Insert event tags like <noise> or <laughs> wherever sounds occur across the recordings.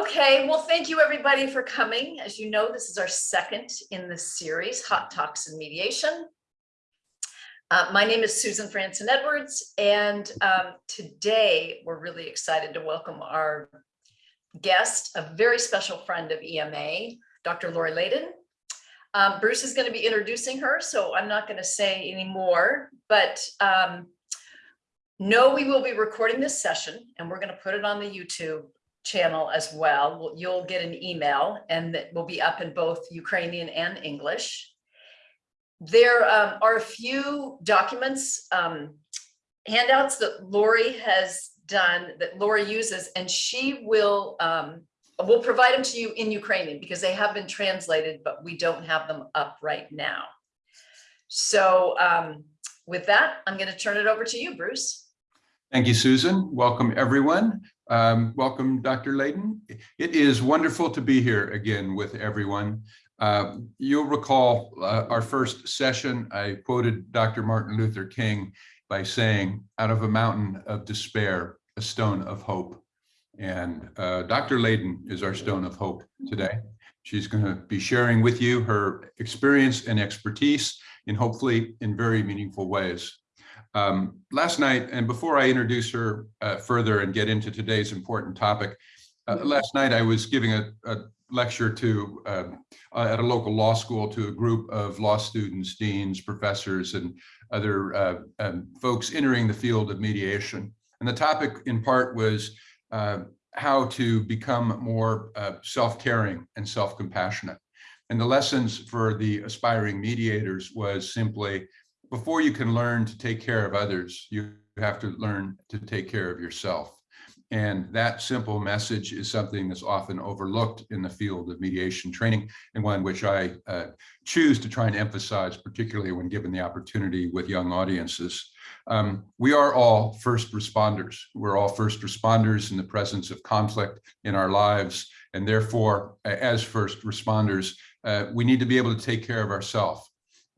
Okay, well, thank you everybody for coming. As you know, this is our second in this series, Hot Talks and Mediation. Uh, my name is Susan Franson Edwards, and um, today we're really excited to welcome our guest, a very special friend of EMA, Dr. Lori Leyden. Um, Bruce is going to be introducing her, so I'm not going to say any more, but um, no, we will be recording this session and we're going to put it on the YouTube channel as well. You'll get an email and that will be up in both Ukrainian and English. There um, are a few documents, um, handouts that Lori has done, that Lori uses, and she will, um, will provide them to you in Ukrainian because they have been translated, but we don't have them up right now. So um, with that, I'm going to turn it over to you, Bruce. Thank you, Susan. Welcome, everyone. Um, welcome, Dr. Leyden. It is wonderful to be here again with everyone. Uh, you'll recall uh, our first session, I quoted Dr. Martin Luther King by saying, out of a mountain of despair, a stone of hope. And uh, Dr. Leyden is our stone of hope today. She's going to be sharing with you her experience and expertise in hopefully in very meaningful ways. Um, last night, and before I introduce her uh, further and get into today's important topic, uh, last night I was giving a, a lecture to uh, at a local law school to a group of law students, deans, professors, and other uh, um, folks entering the field of mediation. And the topic in part was uh, how to become more uh, self-caring and self-compassionate. And the lessons for the aspiring mediators was simply before you can learn to take care of others, you have to learn to take care of yourself. And that simple message is something that's often overlooked in the field of mediation training and one which I uh, choose to try and emphasize, particularly when given the opportunity with young audiences. Um, we are all first responders. We're all first responders in the presence of conflict in our lives. And therefore, as first responders, uh, we need to be able to take care of ourselves.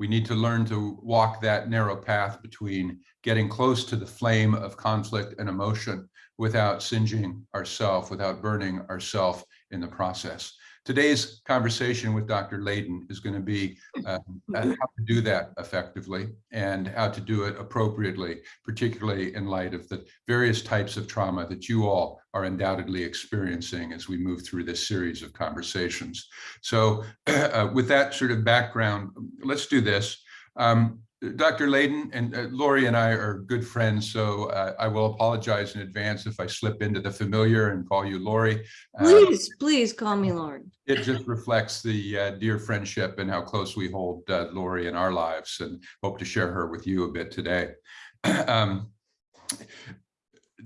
We need to learn to walk that narrow path between getting close to the flame of conflict and emotion without singeing ourself, without burning ourself in the process. Today's conversation with Dr. Leyden is going to be <laughs> uh, how to do that effectively and how to do it appropriately, particularly in light of the various types of trauma that you all are undoubtedly experiencing as we move through this series of conversations. So <clears throat> uh, with that sort of background, let's do this. Um, Dr. Leyden and uh, Lori and I are good friends, so uh, I will apologize in advance if I slip into the familiar and call you Lori. Uh, Please, please call me Lauren. it just reflects the uh, dear friendship and how close we hold uh, Lori in our lives and hope to share her with you a bit today. <clears throat> um,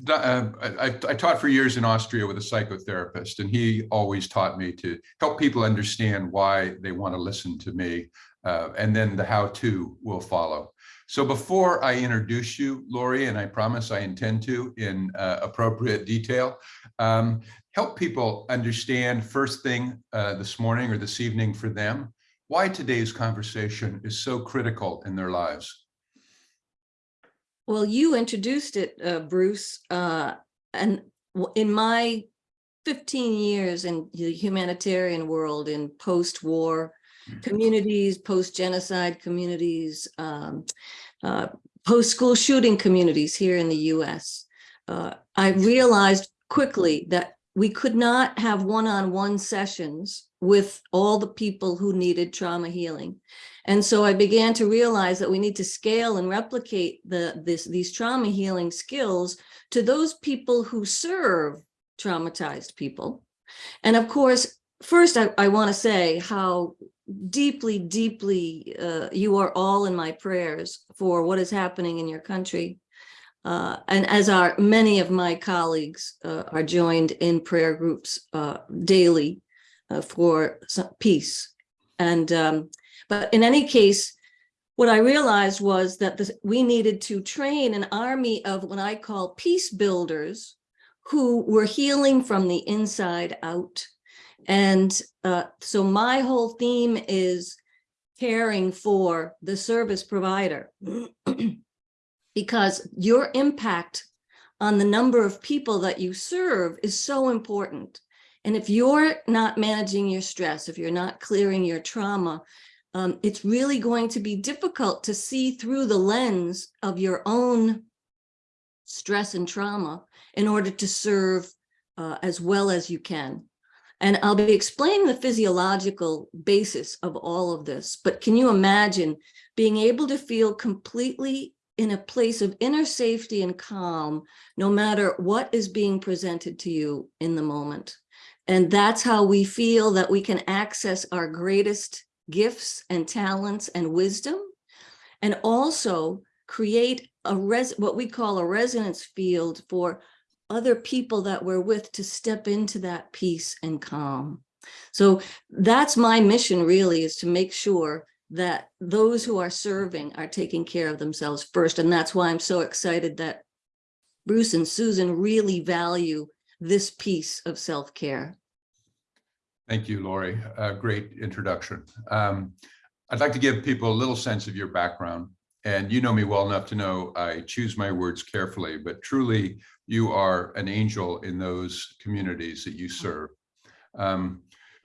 uh, I, I, taught for years in Austria with a psychotherapist, and he always taught me to help people understand why they want to listen to me uh, and then the how-to will follow. So before I introduce you, Lori, and I promise I intend to in uh, appropriate detail, um, help people understand first thing uh, this morning or this evening for them, why today's conversation is so critical in their lives. Well, you introduced it, uh, Bruce, uh, and in my 15 years in the humanitarian world in post-war communities, post-genocide communities, um, uh, post-school shooting communities here in the US. Uh, I realized quickly that we could not have one-on-one -on -one sessions with all the people who needed trauma healing. And so I began to realize that we need to scale and replicate the, this, these trauma healing skills to those people who serve traumatized people. And of course, first I, I want to say how deeply, deeply, uh, you are all in my prayers for what is happening in your country. Uh, and as are many of my colleagues uh, are joined in prayer groups uh, daily uh, for peace. And, um, but in any case, what I realized was that this, we needed to train an army of what I call peace builders who were healing from the inside out and uh, so my whole theme is caring for the service provider <clears throat> because your impact on the number of people that you serve is so important. And if you're not managing your stress, if you're not clearing your trauma, um, it's really going to be difficult to see through the lens of your own stress and trauma in order to serve uh, as well as you can. And I'll be explaining the physiological basis of all of this, but can you imagine being able to feel completely in a place of inner safety and calm, no matter what is being presented to you in the moment? And that's how we feel that we can access our greatest gifts and talents and wisdom, and also create a res what we call a resonance field for other people that we're with to step into that peace and calm. So that's my mission really is to make sure that those who are serving are taking care of themselves first. And that's why I'm so excited that Bruce and Susan really value this piece of self-care. Thank you, Lori. Great introduction. Um, I'd like to give people a little sense of your background. And you know me well enough to know I choose my words carefully, but truly you are an angel in those communities that you serve. Um,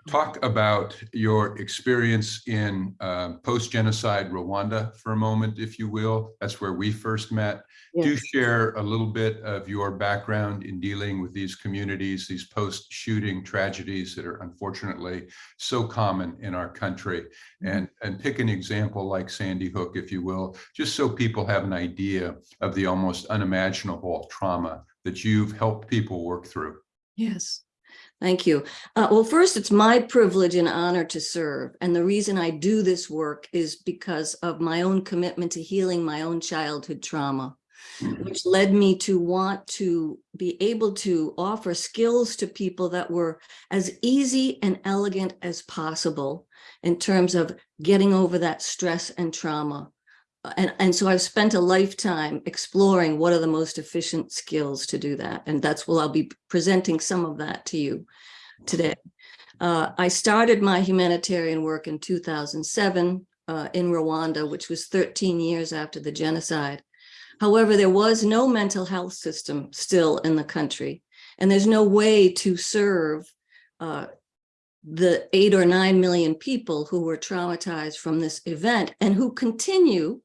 talk about your experience in uh, post-genocide Rwanda for a moment, if you will. That's where we first met. Do share a little bit of your background in dealing with these communities, these post-shooting tragedies that are unfortunately so common in our country. And, and pick an example like Sandy Hook, if you will, just so people have an idea of the almost unimaginable trauma that you've helped people work through. Yes, thank you. Uh, well, first, it's my privilege and honor to serve. And the reason I do this work is because of my own commitment to healing my own childhood trauma, which led me to want to be able to offer skills to people that were as easy and elegant as possible in terms of getting over that stress and trauma. And, and so I've spent a lifetime exploring what are the most efficient skills to do that. And that's what I'll be presenting some of that to you today. Uh, I started my humanitarian work in 2007 uh, in Rwanda, which was 13 years after the genocide. However, there was no mental health system still in the country, and there's no way to serve uh, the eight or nine million people who were traumatized from this event and who continue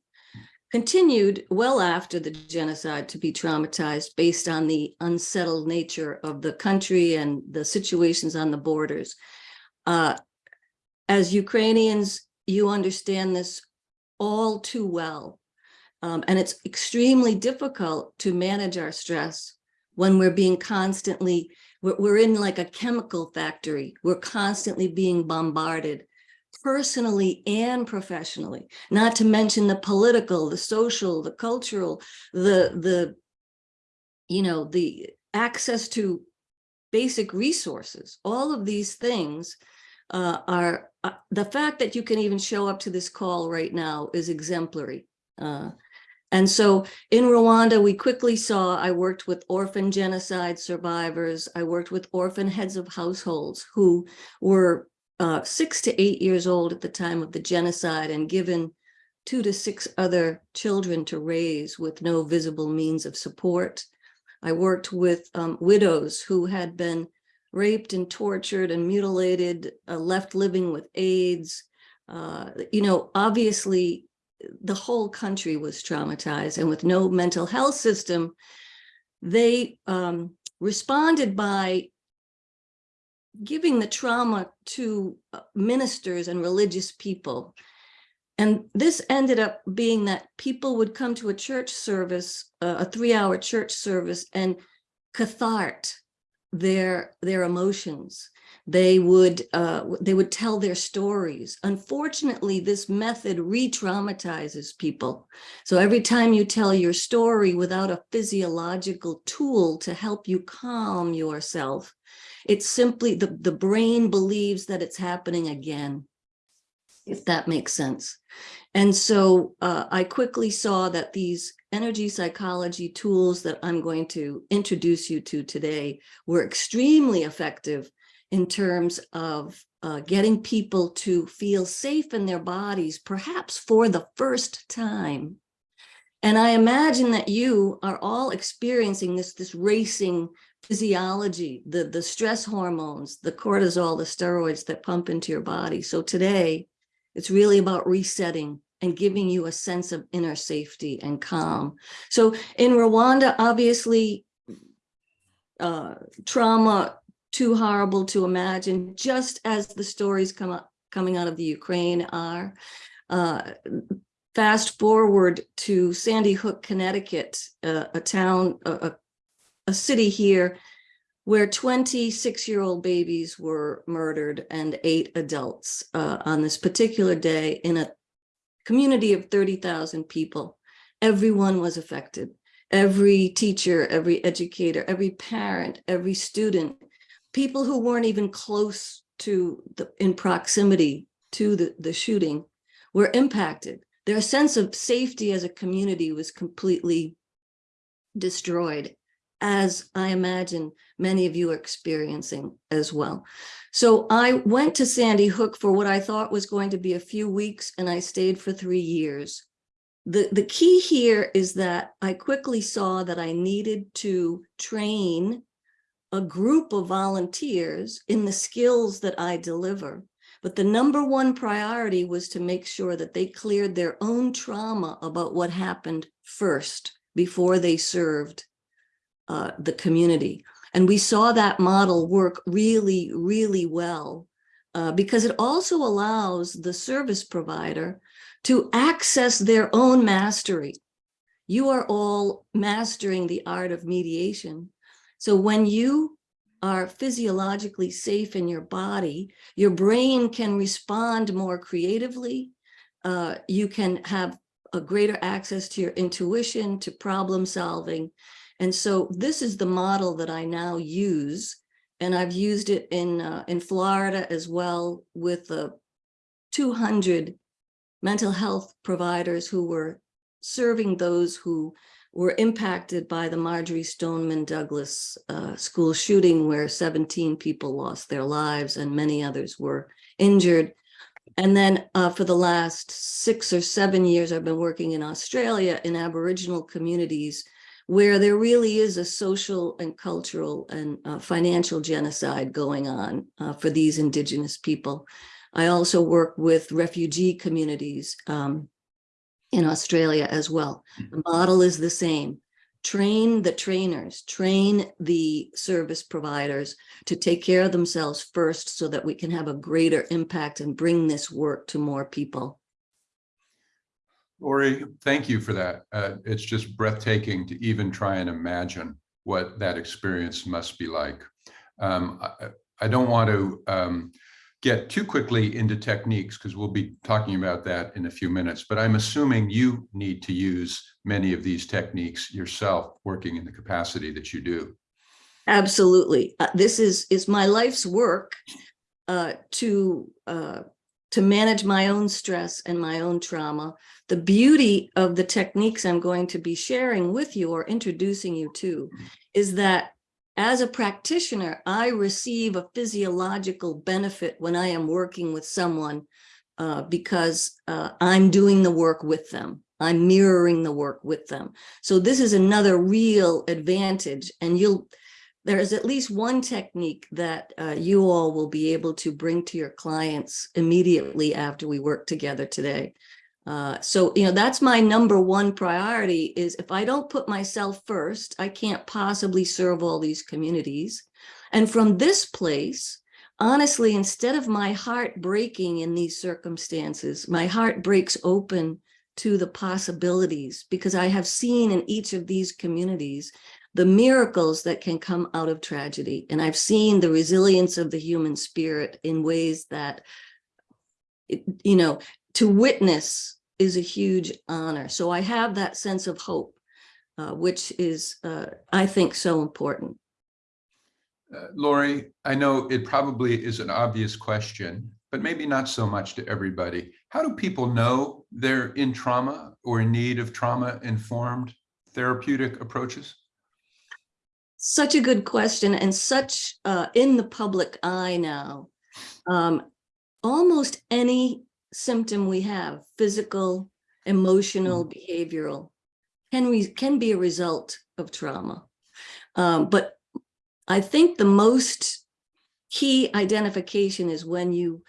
continued well after the genocide to be traumatized based on the unsettled nature of the country and the situations on the borders. Uh, as Ukrainians, you understand this all too well. Um, and it's extremely difficult to manage our stress when we're being constantly, we're, we're in like a chemical factory. We're constantly being bombarded personally and professionally, not to mention the political, the social, the cultural, the, the, you know, the access to basic resources, all of these things uh, are, uh, the fact that you can even show up to this call right now is exemplary. Uh, and so in Rwanda, we quickly saw, I worked with orphan genocide survivors. I worked with orphan heads of households who were uh, six to eight years old at the time of the genocide and given two to six other children to raise with no visible means of support. I worked with um, widows who had been raped and tortured and mutilated, uh, left living with AIDS. Uh, you know, obviously the whole country was traumatized and with no mental health system, they um, responded by giving the trauma to uh, ministers and religious people. And this ended up being that people would come to a church service, uh, a three hour church service and cathart their, their emotions. They would, uh, they would tell their stories. Unfortunately, this method re-traumatizes people. So every time you tell your story without a physiological tool to help you calm yourself, it's simply the, the brain believes that it's happening again, if that makes sense. And so uh, I quickly saw that these energy psychology tools that I'm going to introduce you to today were extremely effective in terms of uh, getting people to feel safe in their bodies, perhaps for the first time. And I imagine that you are all experiencing this, this racing physiology, the, the stress hormones, the cortisol, the steroids that pump into your body. So today, it's really about resetting and giving you a sense of inner safety and calm. So in Rwanda, obviously, uh, trauma too horrible to imagine, just as the stories come up coming out of the Ukraine are. Uh, fast forward to Sandy Hook, Connecticut, uh, a town, a, a, city here where 26-year-old babies were murdered and eight adults uh, on this particular day in a community of 30,000 people. Everyone was affected. Every teacher, every educator, every parent, every student, people who weren't even close to the in proximity to the, the shooting were impacted. Their sense of safety as a community was completely destroyed, as I imagine many of you are experiencing as well. So I went to Sandy Hook for what I thought was going to be a few weeks, and I stayed for three years. The, the key here is that I quickly saw that I needed to train a group of volunteers in the skills that I deliver. But the number one priority was to make sure that they cleared their own trauma about what happened first before they served uh, the community. And we saw that model work really, really well uh, because it also allows the service provider to access their own mastery. You are all mastering the art of mediation. So when you are physiologically safe in your body, your brain can respond more creatively. Uh, you can have a greater access to your intuition, to problem solving. And so this is the model that I now use. And I've used it in, uh, in Florida as well with uh, 200 mental health providers who were serving those who were impacted by the Marjory Stoneman Douglas uh, school shooting where 17 people lost their lives and many others were injured. And then uh, for the last six or seven years, I've been working in Australia in Aboriginal communities where there really is a social and cultural and uh, financial genocide going on uh, for these indigenous people. I also work with refugee communities um, in Australia as well. The model is the same. Train the trainers, train the service providers to take care of themselves first so that we can have a greater impact and bring this work to more people. Lori, thank you for that. Uh, it's just breathtaking to even try and imagine what that experience must be like. Um, I, I, don't want to um, get too quickly into techniques because we'll be talking about that in a few minutes, but I'm assuming you need to use many of these techniques yourself working in the capacity that you do. Absolutely. Uh, this is, is my life's work uh, to uh, to manage my own stress and my own trauma. The beauty of the techniques I'm going to be sharing with you or introducing you to is that as a practitioner, I receive a physiological benefit when I am working with someone uh, because uh, I'm doing the work with them. I'm mirroring the work with them. So this is another real advantage and you'll there is at least one technique that uh, you all will be able to bring to your clients immediately after we work together today. Uh, so, you know, that's my number one priority is if I don't put myself first, I can't possibly serve all these communities. And from this place, honestly, instead of my heart breaking in these circumstances, my heart breaks open to the possibilities because I have seen in each of these communities the miracles that can come out of tragedy. And I've seen the resilience of the human spirit in ways that, you know, to witness is a huge honor. So I have that sense of hope, uh, which is, uh, I think, so important. Uh, Lori, I know it probably is an obvious question, but maybe not so much to everybody. How do people know they're in trauma or in need of trauma-informed therapeutic approaches? Such a good question and such uh, in the public eye now. Um, almost any symptom we have, physical, emotional, mm. behavioral, can, we, can be a result of trauma. Um, but I think the most key identification is when you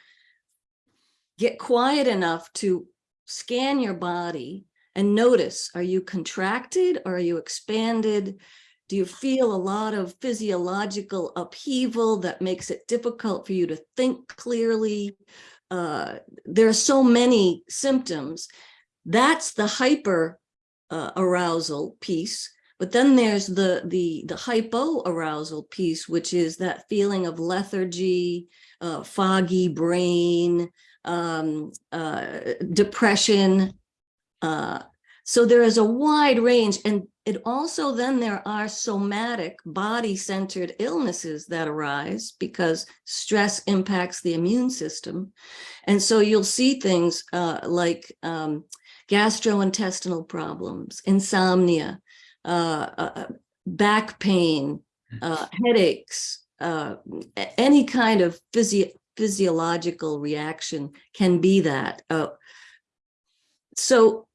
get quiet enough to scan your body and notice, are you contracted? Or are you expanded? Do you feel a lot of physiological upheaval that makes it difficult for you to think clearly? Uh, there are so many symptoms. That's the hyper uh, arousal piece. But then there's the the the hypoarousal piece, which is that feeling of lethargy, uh, foggy brain, um, uh, depression. Uh, so there is a wide range, and it also then there are somatic body-centered illnesses that arise because stress impacts the immune system, and so you'll see things uh, like um, gastrointestinal problems, insomnia, uh, uh, back pain, uh, headaches, uh, any kind of physio physiological reaction can be that. Uh, so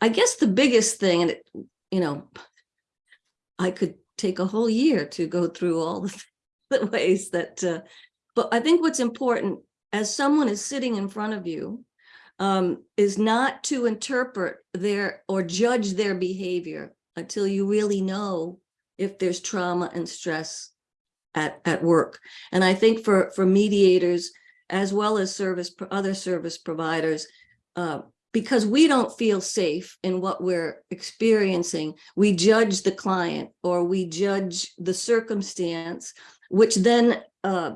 I guess the biggest thing, and it, you know, I could take a whole year to go through all the, <laughs> the ways that, uh, but I think what's important as someone is sitting in front of you um, is not to interpret their or judge their behavior until you really know if there's trauma and stress at, at work. And I think for, for mediators, as well as service, other service providers, uh, because we don't feel safe in what we're experiencing, we judge the client or we judge the circumstance, which then uh,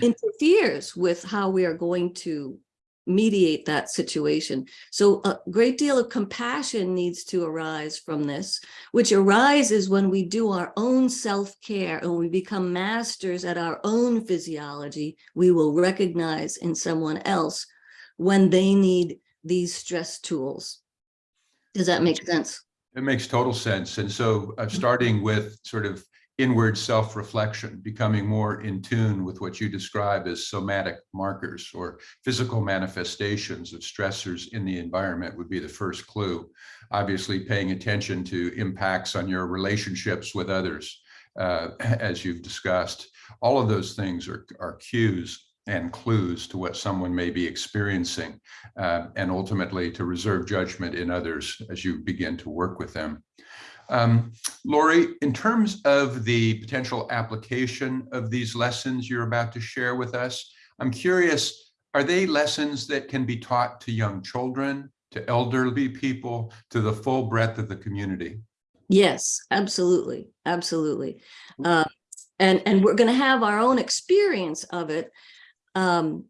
interferes with how we are going to mediate that situation. So a great deal of compassion needs to arise from this, which arises when we do our own self-care and we become masters at our own physiology, we will recognize in someone else when they need these stress tools. Does that make sense? It makes total sense. And so uh, starting with sort of inward self-reflection, becoming more in tune with what you describe as somatic markers or physical manifestations of stressors in the environment would be the first clue. Obviously, paying attention to impacts on your relationships with others, uh, <clears throat> as you've discussed. All of those things are, are cues and clues to what someone may be experiencing uh, and ultimately to reserve judgment in others as you begin to work with them. Um, Lori, in terms of the potential application of these lessons you're about to share with us, I'm curious, are they lessons that can be taught to young children, to elderly people, to the full breadth of the community? Yes, absolutely, absolutely. Uh, and and we're going to have our own experience of it. Um,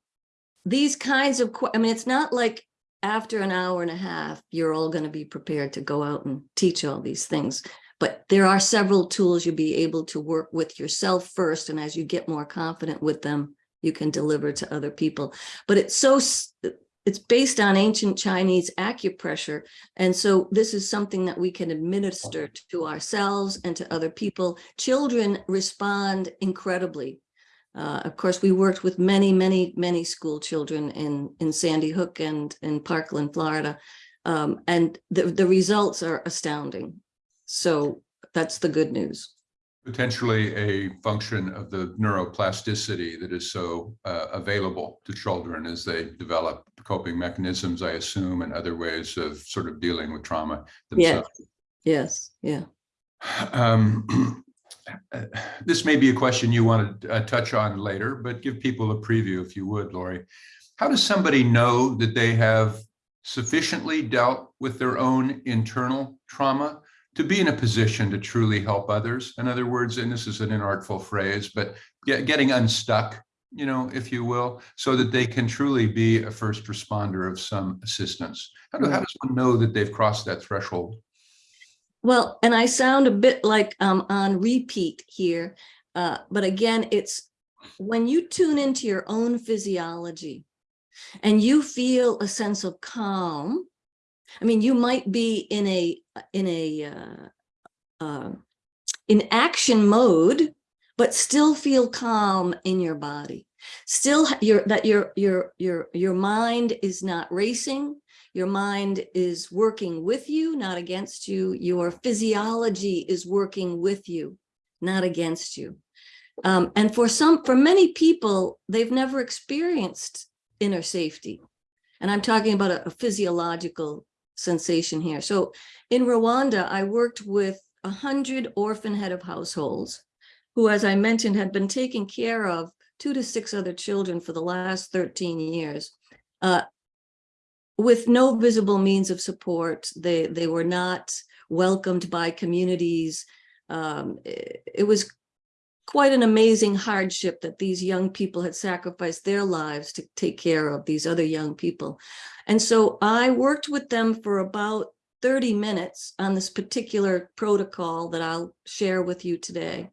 these kinds of, I mean, it's not like after an hour and a half, you're all going to be prepared to go out and teach all these things. But there are several tools you'll be able to work with yourself first, and as you get more confident with them, you can deliver to other people. But it's so, it's based on ancient Chinese acupressure. And so this is something that we can administer to ourselves and to other people. Children respond incredibly. Uh, of course, we worked with many, many, many school children in, in Sandy Hook and in Parkland, Florida. Um, and the, the results are astounding. So that's the good news. Potentially a function of the neuroplasticity that is so uh, available to children as they develop coping mechanisms, I assume, and other ways of sort of dealing with trauma Yes. themselves. Yes, yeah. Um, <clears throat> uh, <sighs> This may be a question you want to uh, touch on later, but give people a preview if you would, Lori. How does somebody know that they have sufficiently dealt with their own internal trauma to be in a position to truly help others? In other words, and this is an inartful phrase, but get, getting unstuck, you know, if you will, so that they can truly be a first responder of some assistance. How, do, how does one know that they've crossed that threshold? Well, and I sound a bit like I'm on repeat here, uh, but again, it's when you tune into your own physiology and you feel a sense of calm. I mean, you might be in a in a uh, uh, in action mode, but still feel calm in your body. Still, your that your your your your mind is not racing. Your mind is working with you, not against you. Your physiology is working with you. not against you. Um, and for some, for many people, they've never experienced inner safety. And I'm talking about a, a physiological sensation here. So in Rwanda, I worked with a hundred orphan head of households who, as I mentioned, had been taking care of two to six other children for the last 13 years. Uh, with no visible means of support, they, they were not welcomed by communities. Um, it, it was quite an amazing hardship that these young people had sacrificed their lives to take care of these other young people. And so I worked with them for about 30 minutes on this particular protocol that I'll share with you today.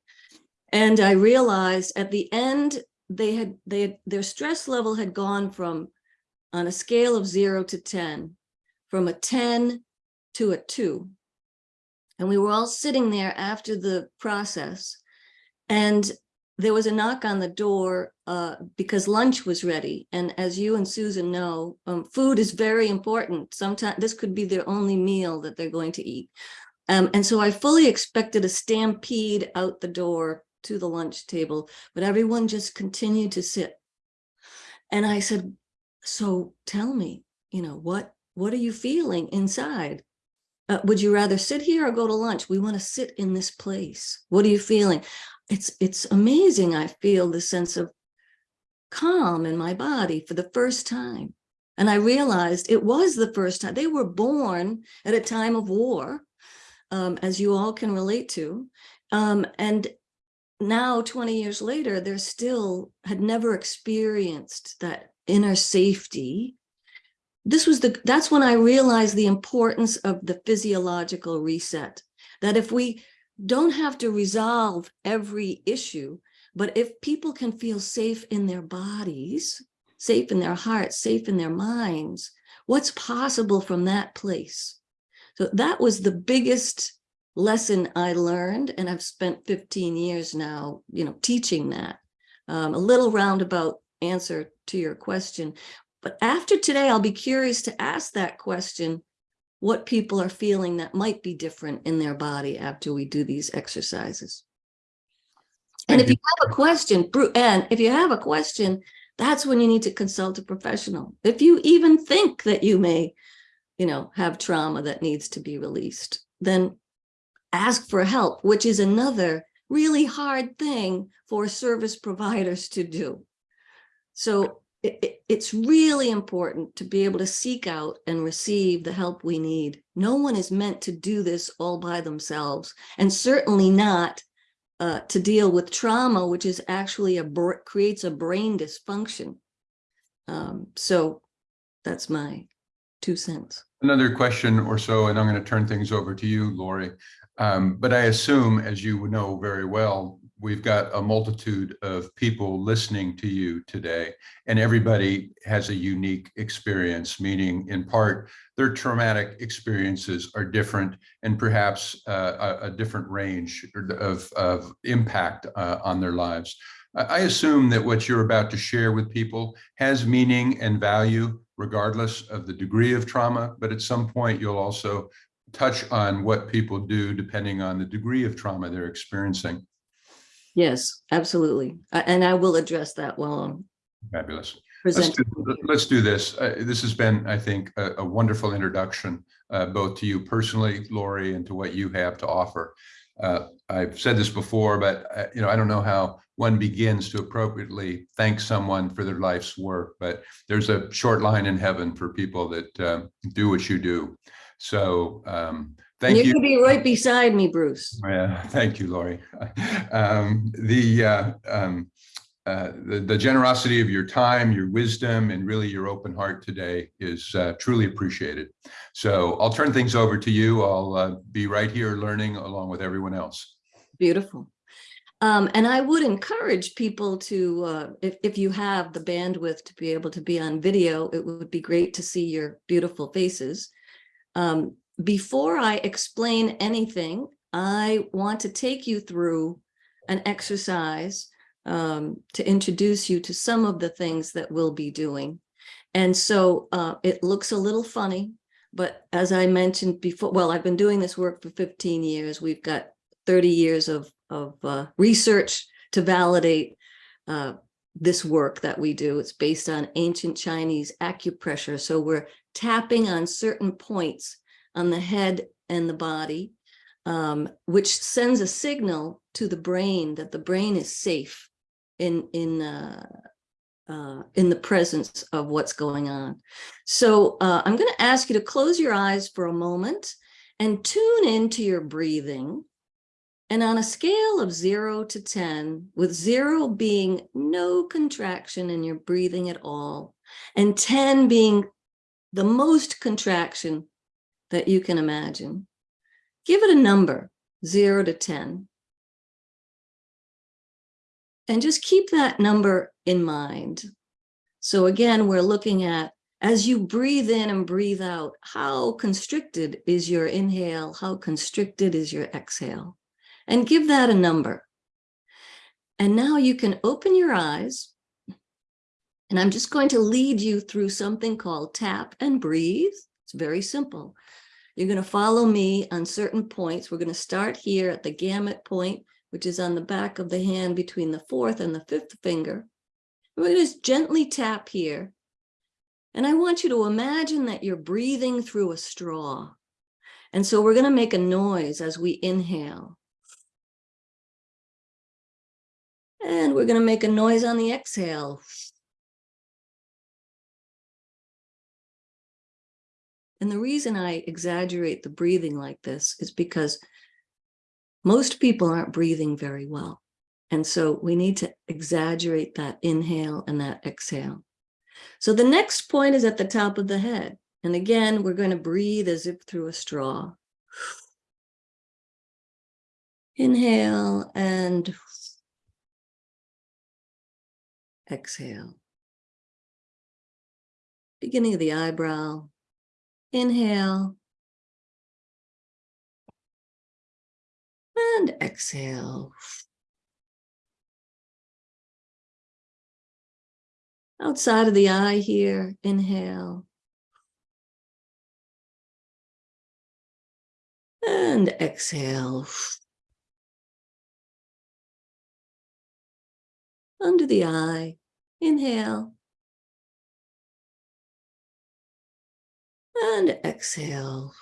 And I realized at the end, they had, they had, their stress level had gone from, on a scale of zero to 10, from a 10 to a two. And we were all sitting there after the process. And there was a knock on the door uh, because lunch was ready. And as you and Susan know, um, food is very important. Sometimes this could be their only meal that they're going to eat. Um, and so I fully expected a stampede out the door to the lunch table, but everyone just continued to sit. And I said, so tell me, you know, what, what are you feeling inside? Uh, would you rather sit here or go to lunch? We want to sit in this place. What are you feeling? It's, it's amazing. I feel the sense of calm in my body for the first time. And I realized it was the first time. They were born at a time of war, um, as you all can relate to. Um, and now 20 years later, they're still had never experienced that inner safety. This was the, that's when I realized the importance of the physiological reset, that if we don't have to resolve every issue, but if people can feel safe in their bodies, safe in their hearts, safe in their minds, what's possible from that place? So that was the biggest lesson I learned, and I've spent 15 years now, you know, teaching that. Um, a little roundabout answer to your question. But after today, I'll be curious to ask that question, what people are feeling that might be different in their body after we do these exercises. And if you have a question, and if you have a question, that's when you need to consult a professional. If you even think that you may, you know, have trauma that needs to be released, then ask for help, which is another really hard thing for service providers to do. So it, it, it's really important to be able to seek out and receive the help we need. No one is meant to do this all by themselves, and certainly not uh, to deal with trauma, which is actually a creates a brain dysfunction. Um, so that's my two cents. Another question or so, and I'm going to turn things over to you, Lori. Um, but I assume, as you know very well, we've got a multitude of people listening to you today, and everybody has a unique experience, meaning in part, their traumatic experiences are different and perhaps uh, a, a, different range of, of impact uh, on their lives. I assume that what you're about to share with people has meaning and value regardless of the degree of trauma, but at some point you'll also touch on what people do depending on the degree of trauma they're experiencing. Yes, absolutely. And I will address that while I'm Fabulous. Let's do, let's do, this. Uh, this has been, I think, a, a wonderful introduction, uh, both to you personally, Lori, and to what you have to offer. Uh, I've said this before, but uh, you know, I don't know how one begins to appropriately thank someone for their life's work, but there's a short line in heaven for people that uh, do what you do. So um, thank you. You could be right beside me, Bruce. Yeah, thank you, Lori. <laughs> Um, the, uh, um, uh, the, the generosity of your time, your wisdom, and really your open heart today is uh, truly appreciated. So I'll turn things over to you. I'll uh, be right here learning along with everyone else. Beautiful. Um, and I would encourage people to, uh, if, if you have the bandwidth to be able to be on video, it would be great to see your beautiful faces. Um, before I explain anything, I want to take you through an exercise um, to introduce you to some of the things that we'll be doing. And so uh, it looks a little funny, but as I mentioned before, well, I've been doing this work for 15 years. We've got 30 years of, of uh, research to validate uh, this work that we do. It's based on ancient Chinese acupressure. So we're tapping on certain points on the head and the body, um, which sends a signal to the brain that the brain is safe in, in, uh, uh, in the presence of what's going on. So uh, I'm going to ask you to close your eyes for a moment and tune into your breathing. And on a scale of zero to 10, with zero being no contraction in your breathing at all, and 10 being the most contraction that you can imagine, give it a number, zero to 10. And just keep that number in mind. So again, we're looking at as you breathe in and breathe out, how constricted is your inhale? How constricted is your exhale? And give that a number. And now you can open your eyes. And I'm just going to lead you through something called tap and breathe. It's very simple. You're going to follow me on certain points. We're going to start here at the gamut point, which is on the back of the hand between the fourth and the fifth finger. We're going to just gently tap here. And I want you to imagine that you're breathing through a straw. And so we're going to make a noise as we inhale. And we're going to make a noise on the exhale. And the reason I exaggerate the breathing like this is because most people aren't breathing very well. And so we need to exaggerate that inhale and that exhale. So the next point is at the top of the head. And again, we're going to breathe as if through a straw. Inhale and exhale. Beginning of the eyebrow. Inhale. And exhale. Outside of the eye here, inhale. And exhale. Under the eye, inhale. And exhale.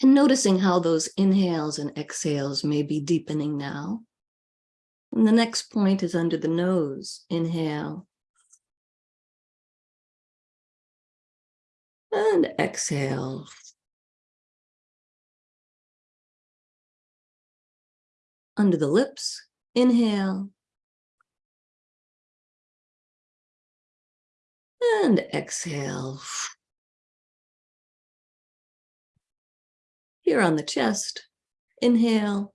And noticing how those inhales and exhales may be deepening now. And the next point is under the nose. Inhale. And exhale. Under the lips. Inhale. And exhale. Here on the chest. Inhale.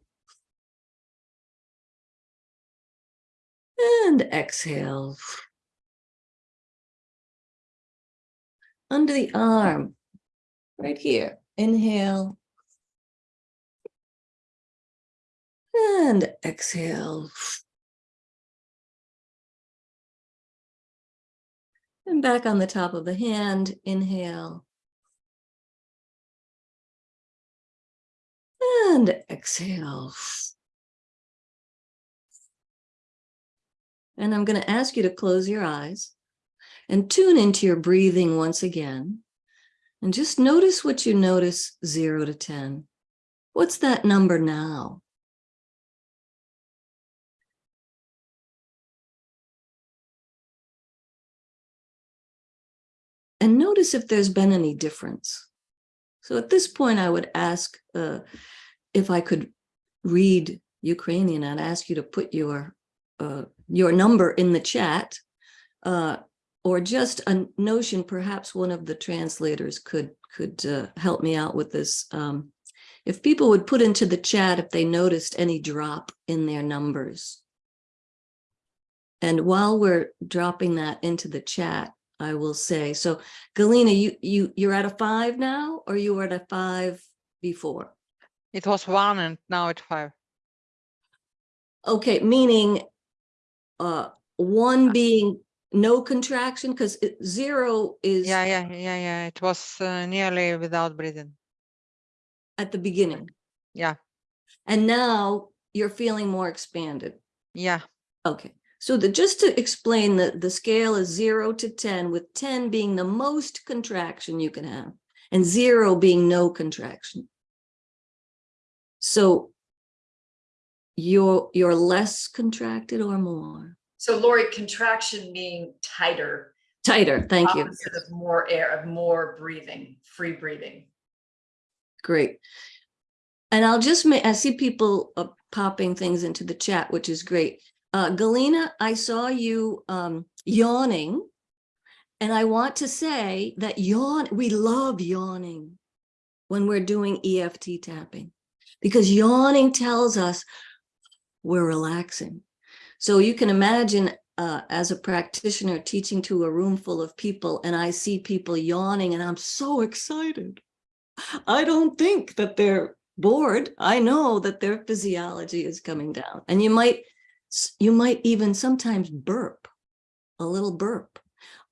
And exhale. Under the arm, right here. Inhale. And exhale. And back on the top of the hand, inhale. And exhale. And I'm going to ask you to close your eyes and tune into your breathing once again. And just notice what you notice zero to 10. What's that number now? And notice if there's been any difference. So at this point, I would ask uh, if I could read Ukrainian, I'd ask you to put your uh, your number in the chat uh, or just a notion, perhaps one of the translators could could uh, help me out with this. Um, if people would put into the chat if they noticed any drop in their numbers. And while we're dropping that into the chat, I will say, so Galina, you, you, you're at a five now, or you were at a five before? It was one and now it's five. Okay, meaning uh, one being no contraction? Because zero is Yeah, yeah, yeah, yeah. It was uh, nearly without breathing. at the beginning. Yeah, And now you're feeling more expanded. yeah. Okay, so the, just to explain that the scale is zero to ten, with ten being the most contraction you can have and zero being no contraction. So you're, you're less contracted or more? So Lori, contraction meaning tighter. Tighter, thank you. Of more air, of more breathing, free breathing. Great. And I'll just make, I see people uh, popping things into the chat, which is great. Uh, Galena, I saw you um, yawning. And I want to say that yawn, we love yawning when we're doing EFT tapping because yawning tells us we're relaxing. So you can imagine uh, as a practitioner teaching to a room full of people and I see people yawning and I'm so excited. I don't think that they're bored. I know that their physiology is coming down and you might, you might even sometimes burp, a little burp,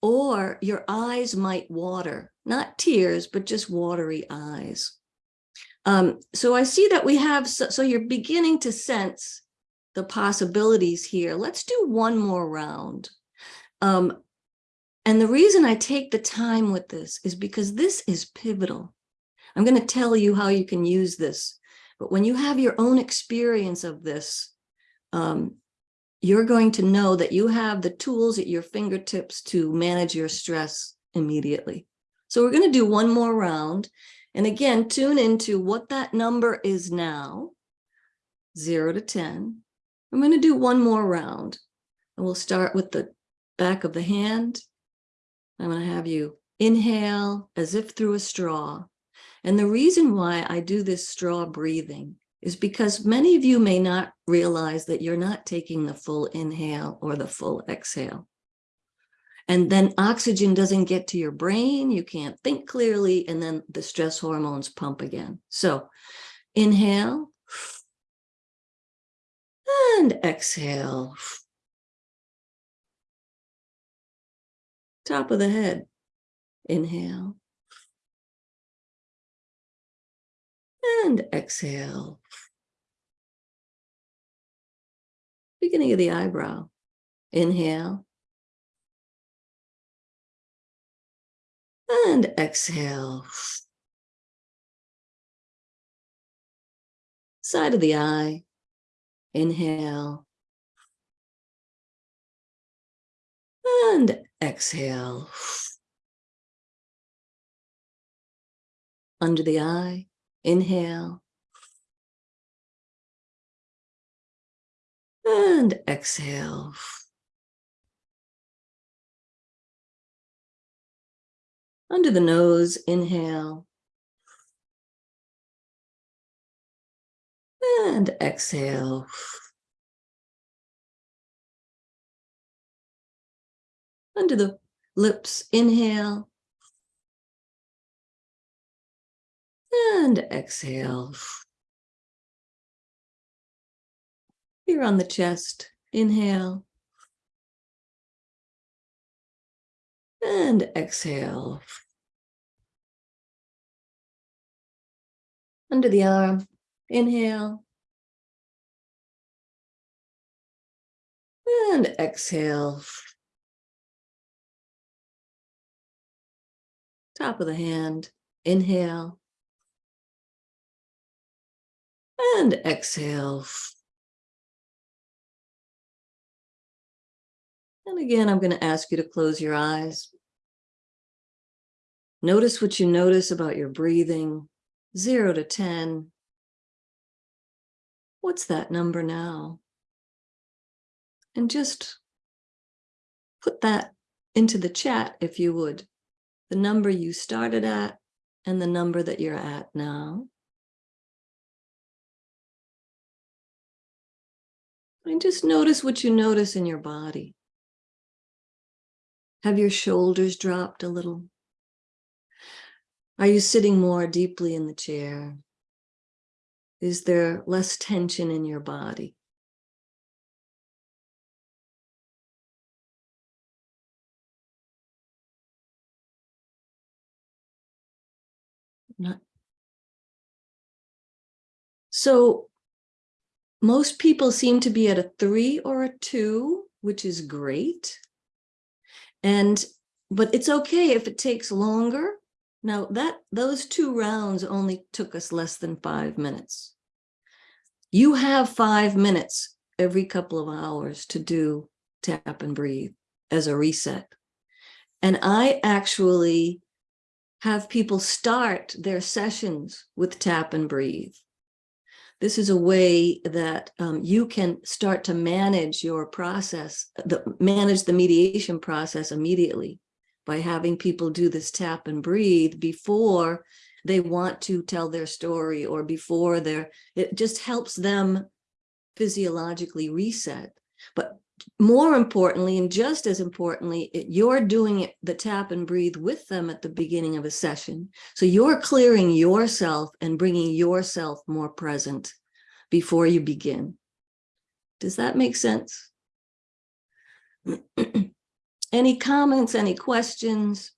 or your eyes might water, not tears, but just watery eyes. Um, so I see that we have, so, so you're beginning to sense the possibilities here. Let's do one more round. Um, and the reason I take the time with this is because this is pivotal. I'm going to tell you how you can use this, but when you have your own experience of this, um, you're going to know that you have the tools at your fingertips to manage your stress immediately. So we're going to do one more round. And again, tune into what that number is now, zero to 10. I'm going to do one more round and we'll start with the back of the hand. I'm going to have you inhale as if through a straw. And the reason why I do this straw breathing is because many of you may not realize that you're not taking the full inhale or the full exhale. And then oxygen doesn't get to your brain, you can't think clearly, and then the stress hormones pump again. So inhale and exhale. Top of the head, inhale. And exhale. Beginning of the eyebrow. Inhale. And exhale. Side of the eye. Inhale. And exhale. Under the eye. Inhale. And exhale. Under the nose, inhale. And exhale. Under the lips, inhale. And exhale. Here on the chest, inhale. And exhale. Under the arm, inhale. And exhale. Top of the hand, inhale. And exhale. And again, I'm going to ask you to close your eyes. Notice what you notice about your breathing, zero to 10. What's that number now? And just put that into the chat if you would. The number you started at and the number that you're at now. And just notice what you notice in your body. Have your shoulders dropped a little? Are you sitting more deeply in the chair? Is there less tension in your body? Not. So most people seem to be at a three or a two, which is great. And, but it's okay if it takes longer. Now that, those two rounds only took us less than five minutes. You have five minutes every couple of hours to do tap and breathe as a reset. And I actually have people start their sessions with tap and breathe. This is a way that um, you can start to manage your process, the, manage the mediation process immediately by having people do this tap and breathe before they want to tell their story or before they're, it just helps them physiologically reset. But more importantly, and just as importantly, it- you're doing it, the tap and breathe with them at the beginning of a session. So you're clearing yourself and bringing yourself more present before you begin. Does that make sense? <clears throat> Any comments, any questions?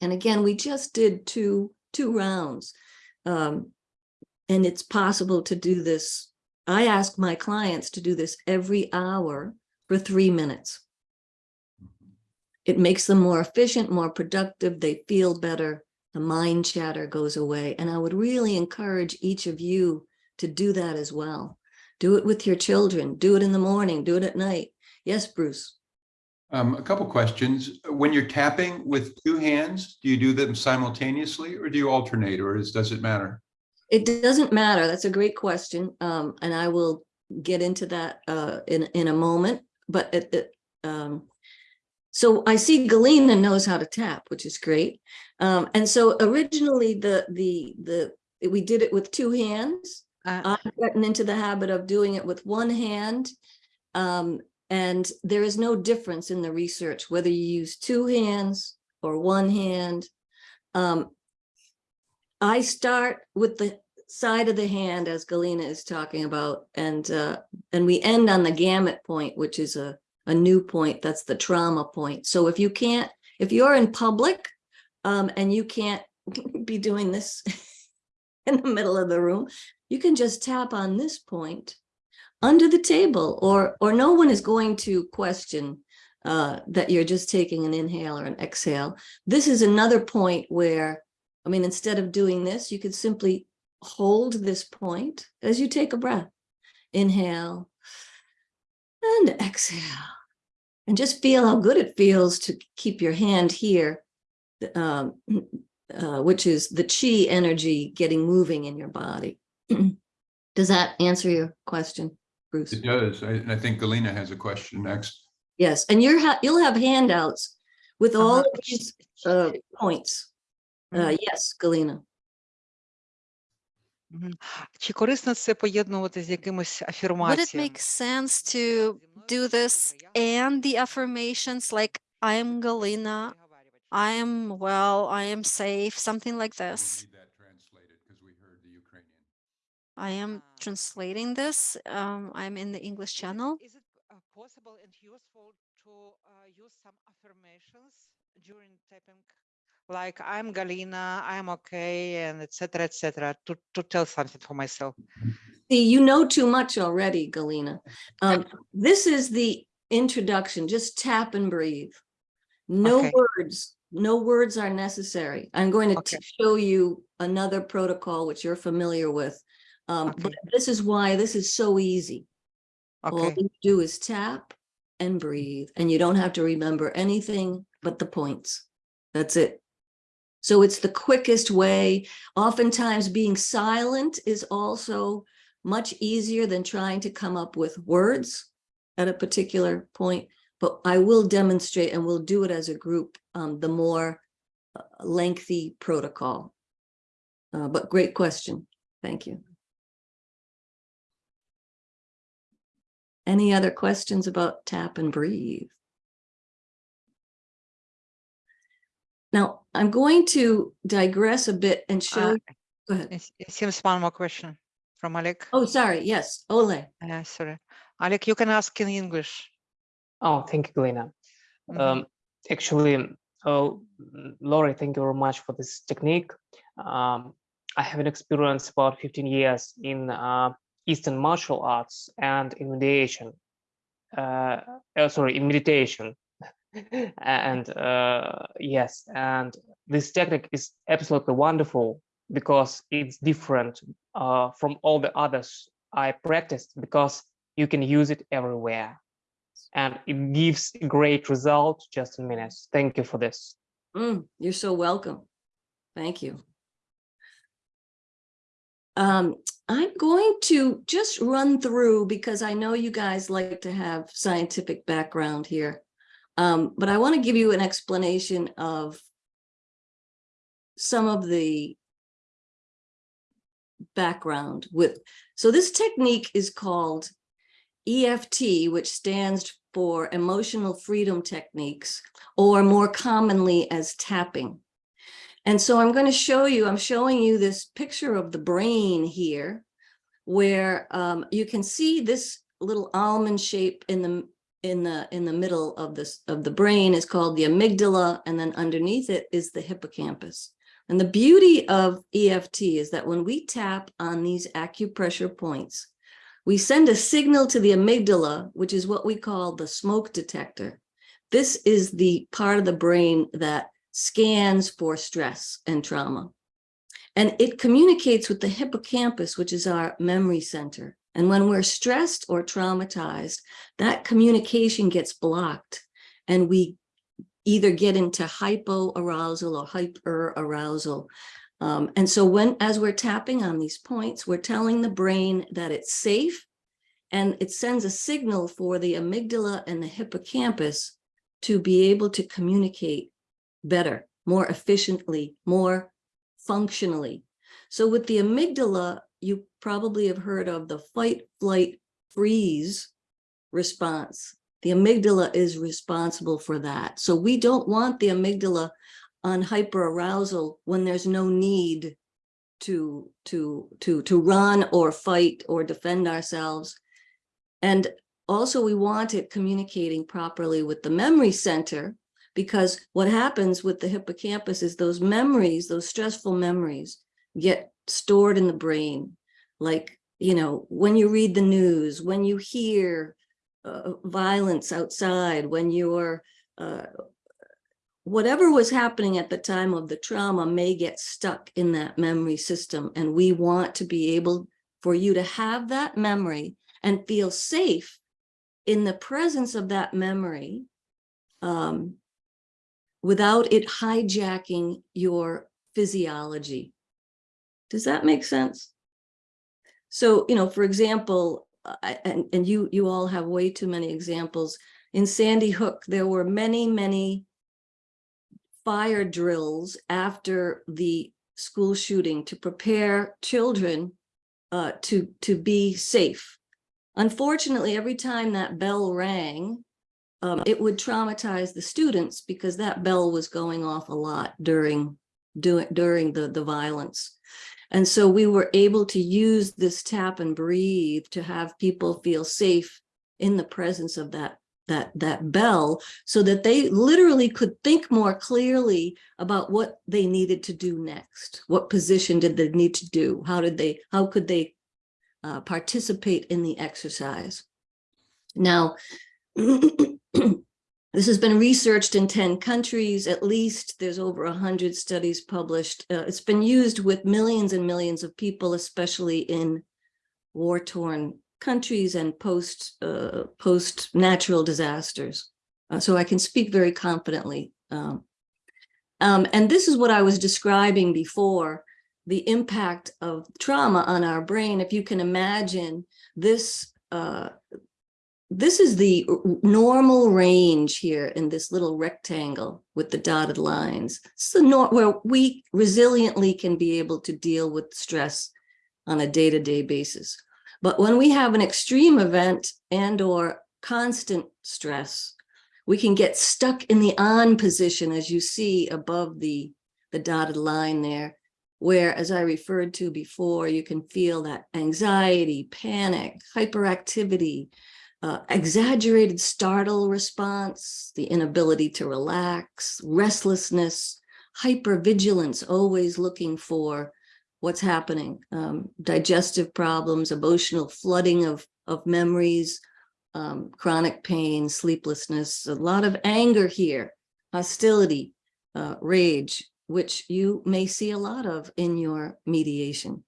And again, we just did two, two rounds. Um, and it's possible to do this. I ask my clients to do this every hour for three minutes. It makes them more efficient, more productive. They feel better. The mind chatter goes away. And I would really encourage each of you to do that as well. Do it with your children. Do it in the morning. Do it at night. Yes, Bruce. Um, a couple questions. When you're tapping with two hands, do you do them simultaneously or do you alternate or is, does it matter? It doesn't matter. That's a great question. Um, and I will get into that uh, in, in a moment, but it, it, um, so I see Galena knows how to tap, which is great. Um, and so originally the, the, the, we did it with two hands. Uh, I've gotten into the habit of doing it with one hand. Um, and there is no difference in the research, whether you use two hands or one hand. Um, I start with the side of the hand as Galena is talking about, and uh, and we end on the gamut point, which is a, a new point. That's the trauma point. So if you can't, if you're in public um, and you can't <laughs> be doing this <laughs> in the middle of the room, you can just tap on this point under the table or or no one is going to question uh, that you're just taking an inhale or an exhale. This is another point where, I mean, instead of doing this, you could simply hold this point as you take a breath. Inhale and exhale. And just feel how good it feels to keep your hand here, um, <clears throat> uh, which is the chi energy getting moving in your body. <clears throat> does that answer your question, Bruce? It does. I, I think Galina has a question next. Yes, and you're ha you'll have handouts with all uh -huh. these uh, points Uh, Yes, Galena. мгм. Чи корисно це поєднувати з якимось Would it афірмаціями? make sense to do this and the affirmations like I am Galina, I am well, I am safe, something like We'll this? need that translated because we heard the Ukrainian. I am translating this. Um, I'm in the English channel. Is it uh, possible and useful to uh, use some affirmations during typing? like I'm Galina, I'm okay, and etc. etc. to to tell something for myself. See, you know too much already, Galina. Um, This is the introduction, just tap and breathe. No Okay. words, no words are necessary. I'm going to Okay. show you another protocol which you're familiar with. Um, But this is why this is so easy. All you do is tap and breathe, and you don't have to remember anything but the points. That's it. So it's the quickest way. Oftentimes being silent is also much easier than trying to come up with words at a particular point. But I will demonstrate and we'll do it as a group, um, the more uh, lengthy protocol. Uh, but great question. Thank you. Any other questions about tap and breathe? Now, I'm going to digress a bit and show, Uh, go ahead. It it seems one more question from Alec. Oh, sorry. Yes, Ole. Uh, sorry, Alec, you can ask in English. Oh, thank you, Galena. Mhm. Um, actually, oh, Laurie, thank you very much for this technique. Um, I have an experience about 15 years in uh, Eastern martial arts and in mediation. Uh, uh, sorry, in meditation. And uh, yes, and this technique is absolutely wonderful because it's different uh, from all the others I practiced because you can use it everywhere. And it gives great result just in minutes. Thank you for this. Mm, you're so welcome. Thank you. Um, I'm going to just run through because I know you guys like to have scientific background here. Um, but I want to give you an explanation of some of the background with, so this technique is called EFT, which stands for Emotional Freedom Techniques, or more commonly as tapping. And so I'm going to show you, I'm showing you this picture of the brain here, where um, you can see this little almond shape in the in the in the middle of this of the brain is called the amygdala, and then underneath it is the hippocampus. And the beauty of EFT is that when we tap on these acupressure points, we send a signal to the amygdala, which is what we call the smoke detector. This is the part of the brain that scans for stress and trauma. And it communicates with the hippocampus, which is our memory center. And when we're stressed or traumatized, that communication gets blocked and we either get into hypoarousal or hyperarousal. Um, and so when, as we're tapping on these points, we're telling the brain that it's safe and it sends a signal for the amygdala and the hippocampus to be able to communicate better, more efficiently, more functionally. So with the amygdala, you probably have heard of the fight, flight, freeze response. The amygdala is responsible for that. So we don't want the amygdala on hyperarousal when there's no need to, to, to, to run or fight or defend ourselves. And also we want it communicating properly with the memory center, because what happens with the hippocampus is those memories, those stressful memories get stored in the brain. Like, you know, when you read the news, when you hear uh, violence outside, when you're, uh, whatever was happening at the time of the trauma may get stuck in that memory system. And we want to be able for you to have that memory and feel safe in the presence of that memory um, without it hijacking your physiology. Does that make sense? So, you know, for example, I, and, and you, you all have way too many examples. In Sandy Hook, there were many, many fire drills after the school shooting to prepare children uh, to, to be safe. Unfortunately, every time that bell rang, um, it would traumatize the students because that bell was going off a lot during, during, during the, the violence. And so we were able to use this tap and breathe to have people feel safe in the presence of that that that bell so that they literally could think more clearly about what they needed to do next. What position did they need to do? How did they how could they uh, participate in the exercise? Now <clears throat> this has been researched in 10 countries at least there's over 100 studies published uh, it's been used with millions and millions of people especially in war-torn countries and post uh, post natural disasters. Uh, so I can speak very confidently. Um, um, and this is what I was describing before, the impact of trauma on our brain. If you can imagine this, uh, this is the normal range here in this little rectangle with the dotted lines. Nor where we resiliently can be able to deal with stress on a day-to-day -day basis. But when we have an extreme event and or constant stress, we can get stuck in the on position as you see above the, the dotted line there, where as I referred to before, you can feel that anxiety, panic, hyperactivity, uh, exaggerated startle response, the inability to relax, restlessness, hypervigilance, always looking for what's happening, um, digestive problems, emotional flooding of, of memories, um, chronic pain, sleeplessness, a lot of anger here, hostility, uh, rage, which you may see a lot of in your mediation.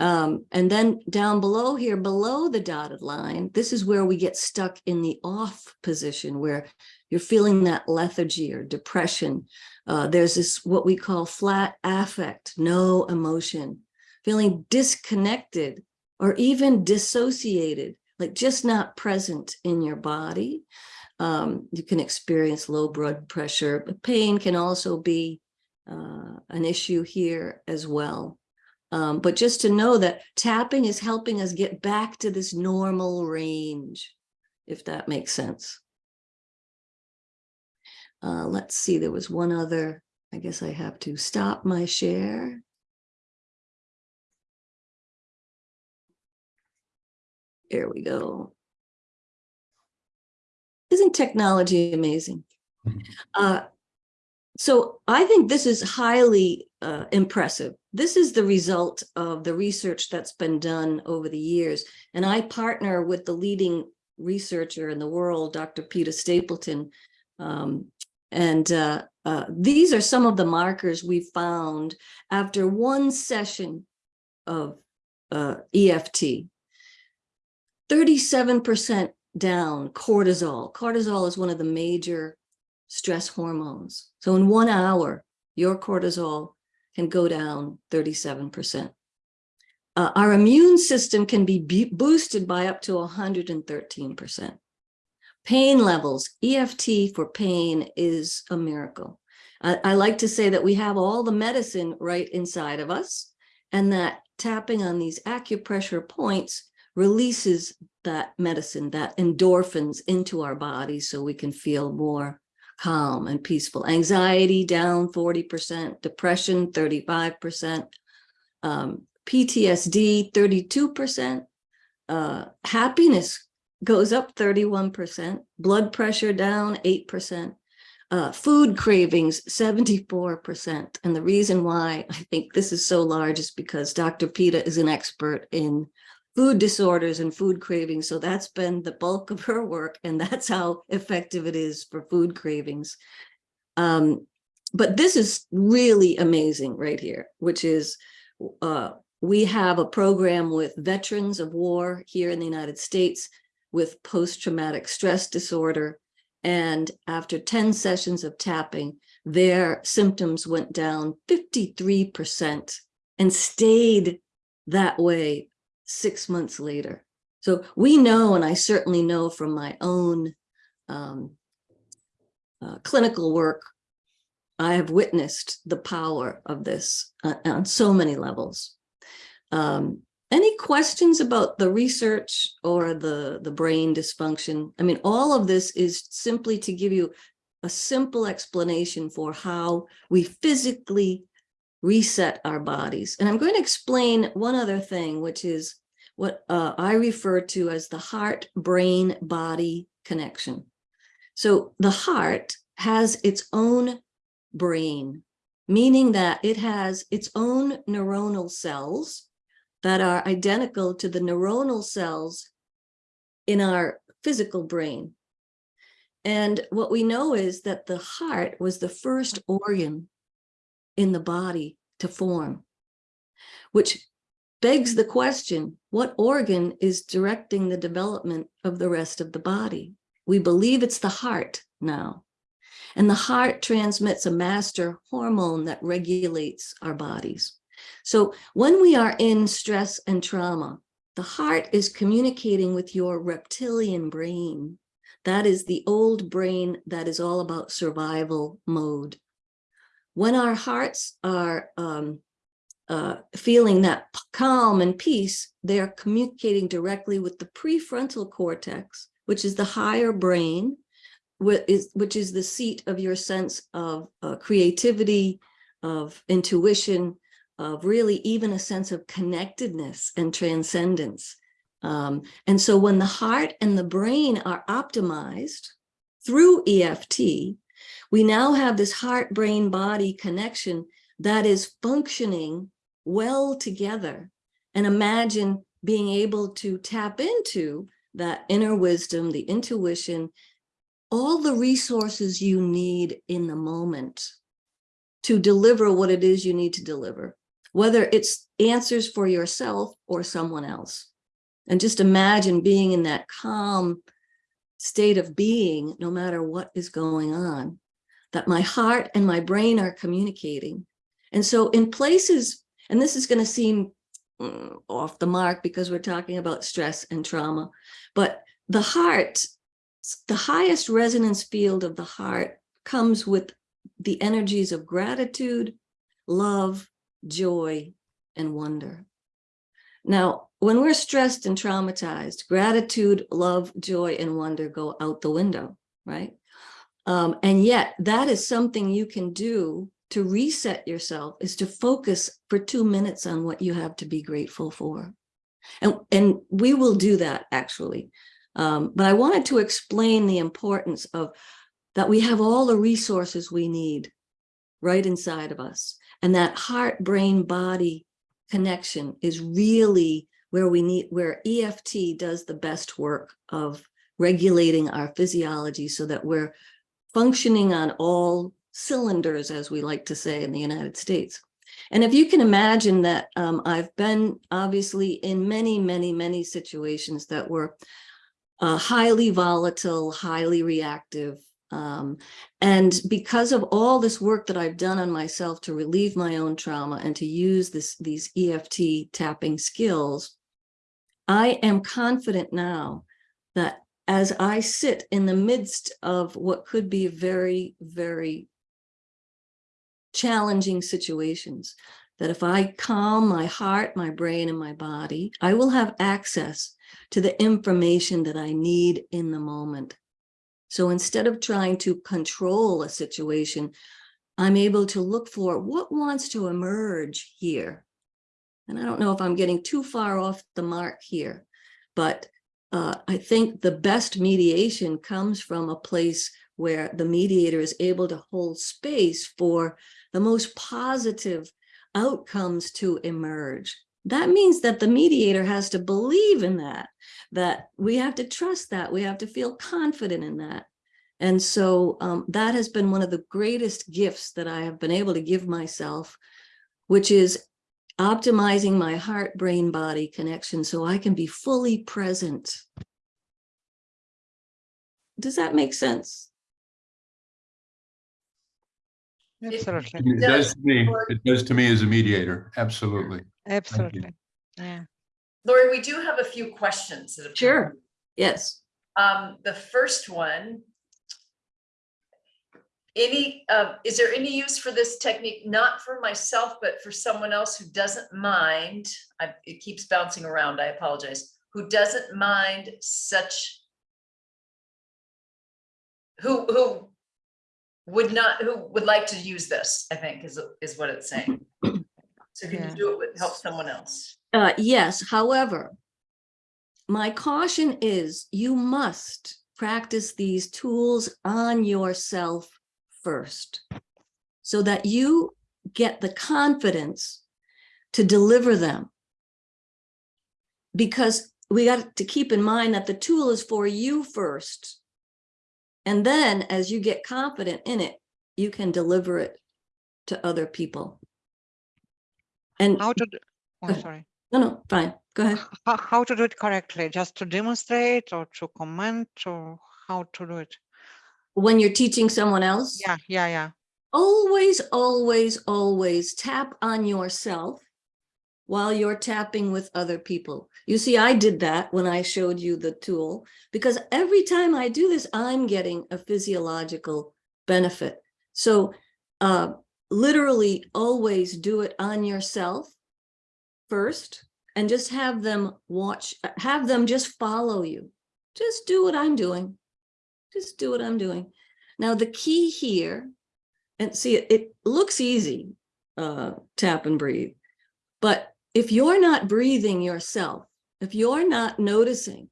Um, and then down below here, below the dotted line, this is where we get stuck in the off position where you're feeling that lethargy or depression. Uh, there's this, what we call flat affect, no emotion, feeling disconnected or even dissociated, like just not present in your body. Um, you can experience low blood pressure, but pain can also be uh, an issue here as well. Um, but just to know that tapping is helping us get back to this normal range, if that makes sense. Uh, let's see, there was one other, I guess I have to stop my share. There we go. Isn't technology amazing? Mhm. Uh, so I think this is highly uh, impressive. This is the result of the research that's been done over the years. And I partner with the leading researcher in the world, Dr. Peta Stapleton. Um, and uh, uh, these are some of the markers we found after one session of uh, EFT. 37% down cortisol. Cortisol is one of the major stress hormones. So in one hour, your cortisol can go down 37%. Uh, our immune system can be boosted by up to 113%. Pain levels, EFT for pain is a miracle. I, I like to say that we have all the medicine right inside of us and that tapping on these acupressure points releases that medicine, that endorphins into our bodies so we can feel more calm and peaceful. Anxiety down 40%, depression 35%, um, PTSD 32%, uh, happiness goes up 31%, blood pressure down 8%, uh, food cravings 74%. And the reason why I think this is so large is because Dr. Peta is an expert in food disorders and food cravings. So that's been the bulk of her work, and that's how effective it is for food cravings. Um, but this is really amazing right here, which is uh, we have a program with veterans of war here in the United States with post-traumatic stress disorder. And after 10 sessions of tapping, their symptoms went down 53% and stayed that way six months later. So we know, and I certainly know from my own um, uh, clinical work, I have witnessed the power of this uh, on so many levels. Um, any questions about the research or the, the brain dysfunction? I mean, all of this is simply to give you a simple explanation for how we physically reset our bodies. And I'm going to explain one other thing, which is what uh, I refer to as the heart-brain-body connection. So the heart has its own brain, meaning that it has its own neuronal cells that are identical to the neuronal cells in our physical brain. And what we know is that the heart was the first organ in the body to form, which begs the question, what organ is directing the development of the rest of the body? We believe it's the heart now. And the heart transmits a master hormone that regulates our bodies. So when we are in stress and trauma, the heart is communicating with your reptilian brain. That is the old brain that is all about survival mode. When our hearts are um, uh, feeling that calm and peace, they are communicating directly with the prefrontal cortex, which is the higher brain, which is, which is the seat of your sense of uh, creativity, of intuition, of really even a sense of connectedness and transcendence. Um, and so when the heart and the brain are optimized through EFT, we now have this heart, brain, body connection that is functioning well together. And imagine being able to tap into that inner wisdom, the intuition, all the resources you need in the moment to deliver what it is you need to deliver, whether it's answers for yourself or someone else. And just imagine being in that calm state of being, no matter what is going on, that my heart and my brain are communicating. And so in places, and this is going to seem mm, off the mark because we're talking about stress and trauma, but the heart, the highest resonance field of the heart comes with the energies of gratitude, love, joy, and wonder. Now, when we're stressed and traumatized, gratitude, love, joy, and wonder go out the window, right? Um, and yet that is something you can do to reset yourself is to focus for two minutes on what you have to be grateful for. And, and we will do that actually. Um, but I wanted to explain the importance of that we have all the resources we need right inside of us. And that heart, brain, body connection is really where we need, where EFT does the best work of regulating our physiology so that we're functioning on all cylinders, as we like to say in the United States. And if you can imagine that um, I've been obviously in many, many, many situations that were uh, highly volatile, highly reactive. Um, and because of all this work that I've done on myself to relieve my own trauma and to use this, these EFT tapping skills, I am confident now that as I sit in the midst of what could be very, very challenging situations, that if I calm my heart, my brain, and my body, I will have access to the information that I need in the moment. So instead of trying to control a situation, I'm able to look for what wants to emerge here. And I don't know if I'm getting too far off the mark here, but uh, I think the best mediation comes from a place where the mediator is able to hold space for the most positive outcomes to emerge. That means that the mediator has to believe in that, that we have to trust that, we have to feel confident in that. And so um, that has been one of the greatest gifts that I have been able to give myself, which is optimizing my heart, brain, body connection so I can be fully present. Does that make sense? Absolutely, It does to me, it does to me as a mediator, absolutely. absolutely. Yeah. Lori, we do have a few questions that have. Sure. Yes. Um, the first one. Any, uh, is there any use for this technique, not for myself, but for someone else who doesn't mind? I, it keeps bouncing around, I apologize, who doesn't mind such. Who, who would not, who would like to use this, I think is, is what it's saying. So can you Yeah. can do it with, help someone else. Uh, yes, however, my caution is you must practice these tools on yourself first so that you get the confidence to deliver them. Because we got to keep in mind that the tool is for you first. And then as you get confident in it, you can deliver it to other people. And How to, do- oh, sorry. no, no, fine, go ahead. How, how to do it correctly? Just to demonstrate or to comment or how to do it? When you're teaching someone else? Yeah, yeah, yeah. Always, always, always tap on yourself while you're tapping with other people. You see, I did that when I showed you the tool, because every time I do this, I'm getting a physiological benefit. So uh, literally always do it on yourself first and just have them watch, have them just follow you. Just do what I'm doing. Just do what I'm doing. Now, the key here and see, it, it looks easy, uh, tap and breathe. But if you're not breathing yourself, if you're not noticing,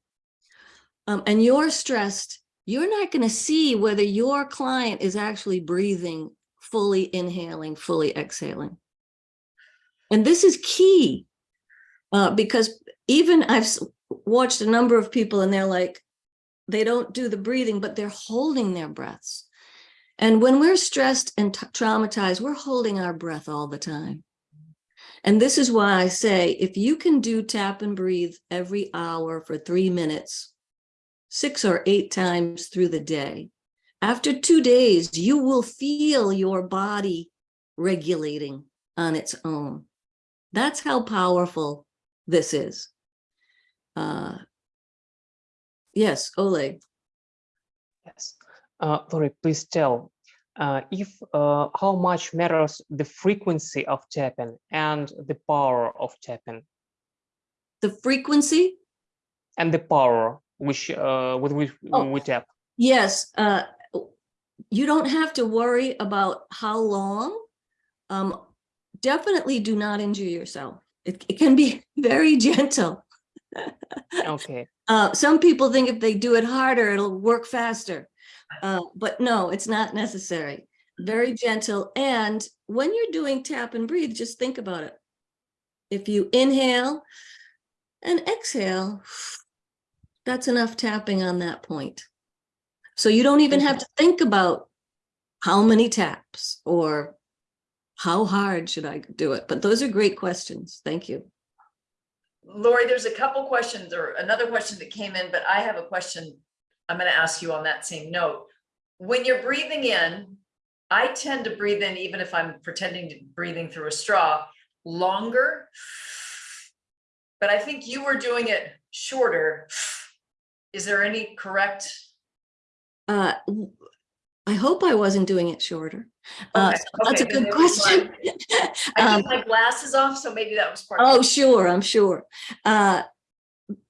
um, and you're stressed you're not going to see whether your client is actually breathing, fully inhaling, fully exhaling. And this is key uh, because even I've watched a number of people and they're like, they don't do the breathing, but they're holding their breaths. And when we're stressed and traumatized, we're holding our breath all the time. And this is why I say, if you can do tap and breathe every hour for three minutes, six or eight times through the day, after two days, you will feel your body regulating on its own. That's how powerful this is. Uh, yes, Oleg. Yes. Uh, Lori, please tell uh, if uh, how much matters the frequency of tapping and the power of tapping The frequency? and the power which uh, with which Oh. we tap. Yes, uh, you don't have to worry about how long. Um, definitely do not injure yourself. It, it can be <laughs> very gentle. Okay. <laughs> Uh, some people think if they do it harder, it'll work faster. Uh, but no, it's not necessary. Very gentle. And when you're doing tap and breathe, just think about it. If you inhale and exhale, <sighs> that's enough tapping on that point. So you don't even have to think about how many taps or how hard should I do it? But those are great questions. Thank you. Lori, there's a couple questions or another question that came in, but I have a question I'm going to ask you on that same note. When you're breathing in, I tend to breathe in, even if I'm pretending to breathing through a straw, longer. But I think you were doing it shorter. Is there any correct? Uh, I hope I wasn't doing it shorter. Uh, Okay, so That's a okay, then good question. <laughs> I Um, took my glasses off, so maybe that was part. of Oh, sure, I'm sure. Uh,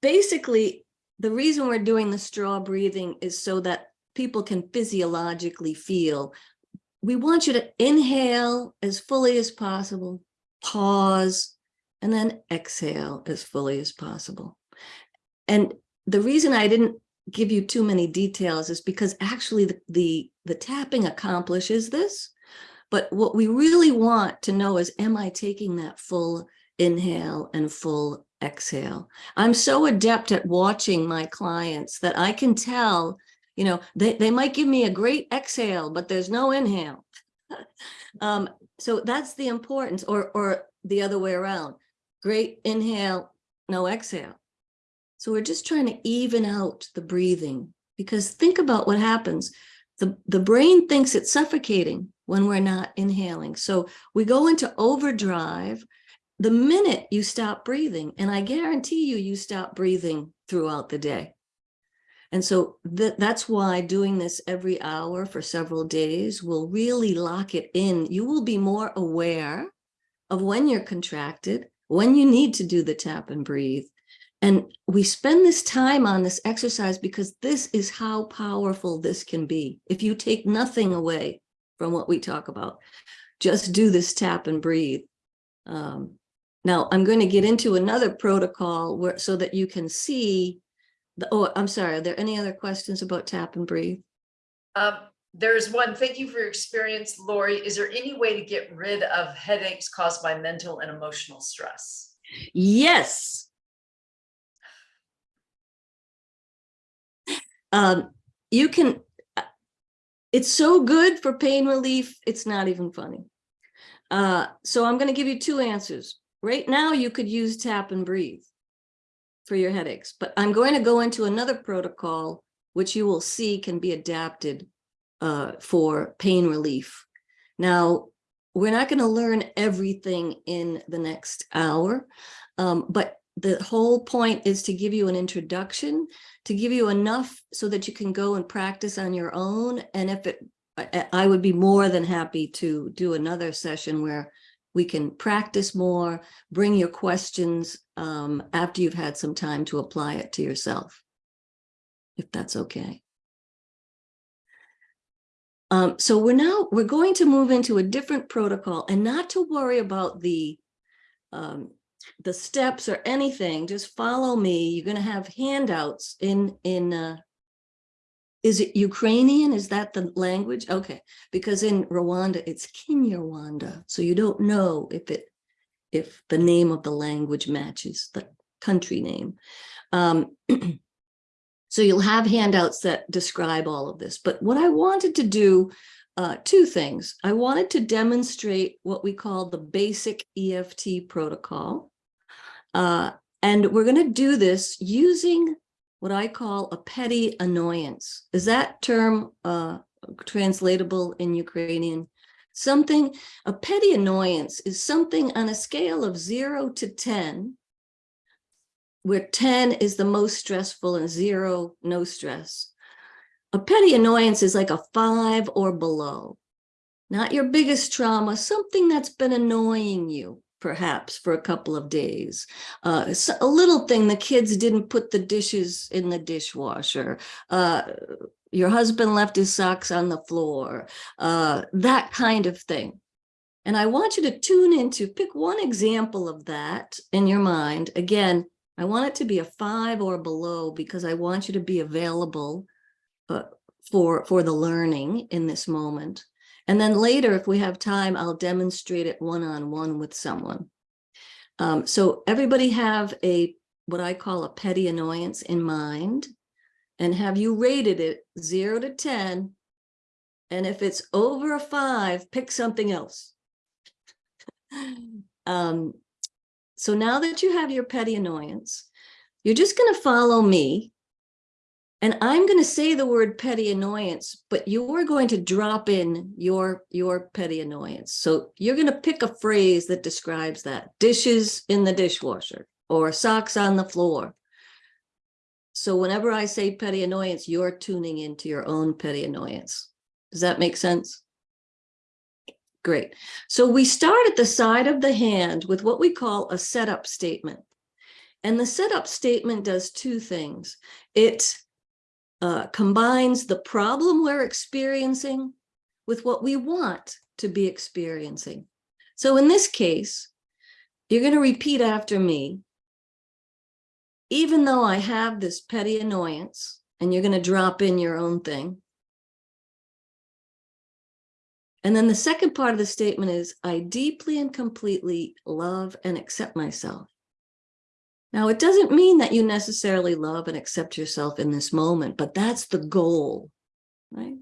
basically, the reason we're doing the straw breathing is so that people can physiologically feel. We want you to inhale as fully as possible, pause, and then exhale as fully as possible. And the reason I didn't give you too many details is because actually the, the, the tapping accomplishes this. But what we really want to know is, am I taking that full inhale and full exhale. I'm so adept at watching my clients that I can tell, you know, they, they might give me a great exhale, but there's no inhale. <laughs> um, so that's the importance, or, or the other way around. Great inhale, no exhale. So we're just trying to even out the breathing because think about what happens. The, the brain thinks it's suffocating when we're not inhaling. So we go into overdrive the minute you stop breathing, and I guarantee you, you stop breathing throughout the day. And so that that's why doing this every hour for several days will really lock it in. You will be more aware of when you're contracted, when you need to do the tap and breathe. And we spend this time on this exercise because this is how powerful this can be. If you take nothing away from what we talk about, just do this tap and breathe. Um, now, I'm going to get into another protocol where so that you can see the, oh, I'm sorry, are there any other questions about tap and breathe? Um, there's one, thank you for your experience, Lori. Is there any way to get rid of headaches caused by mental and emotional stress? Yes. Um, you can, uh, it's so good for pain relief, it's not even funny. Uh, so I'm going to give you two answers. Right now, you could use tap and breathe for your headaches, but I'm going to go into another protocol, which you will see can be adapted uh, for pain relief. Now, we're not going to learn everything in the next hour, um, but the whole point is to give you an introduction, to give you enough so that you can go and practice on your own. And if it, I, would be more than happy to do another session where we can practice more, bring your questions um, after you've had some time to apply it to yourself, if that's okay. Um, so we're now, we're going to move into a different protocol and not to worry about the um, the steps or anything, just follow me. You're going to have handouts in in uh, Is it Ukrainian? Is that the language? Okay, because in Rwanda, it's Kinyarwanda. So you don't know if it, if the name of the language matches the country name. Um, <clears throat> so you'll have handouts that describe all of this. But what I wanted to do, uh, two things. I wanted to demonstrate what we call the basic EFT protocol. Uh, and we're going to do this using what I call a petty annoyance. Is that term uh, translatable in Ukrainian? Something, a petty annoyance is something on a scale of zero to 10, where 10 is the most stressful and zero, no stress. A petty annoyance is like a five or below, not your biggest trauma, something that's been annoying you perhaps for a couple of days. Uh, so a little thing, the kids didn't put the dishes in the dishwasher. Uh, your husband left his socks on the floor, uh, that kind of thing. And I want you to tune into, pick one example of that in your mind. Again, I want it to be a five or below because I want you to be available uh, for, for the learning in this moment. And then later, if we have time, I'll demonstrate it one-on-one -on -one with someone. Um, so everybody have a, what I call a petty annoyance in mind. And have you rated it zero to 10? And if it's over a five, pick something else. <laughs> um, so now that you have your petty annoyance, you're just going to follow me and I'm going to say the word petty annoyance, but you're going to drop in your, your petty annoyance. So you're going to pick a phrase that describes that. Dishes in the dishwasher or socks on the floor. So whenever I say petty annoyance, you're tuning into your own petty annoyance. Does that make sense? Great. So we start at the side of the hand with what we call a setup statement. And the setup statement does two things. It uh, combines the problem we're experiencing with what we want to be experiencing. So in this case, you're going to repeat after me. Even though I have this petty annoyance, and you're going to drop in your own thing. And then the second part of the statement is, I deeply and completely love and accept myself. Now, it doesn't mean that you necessarily love and accept yourself in this moment, but that's the goal, right?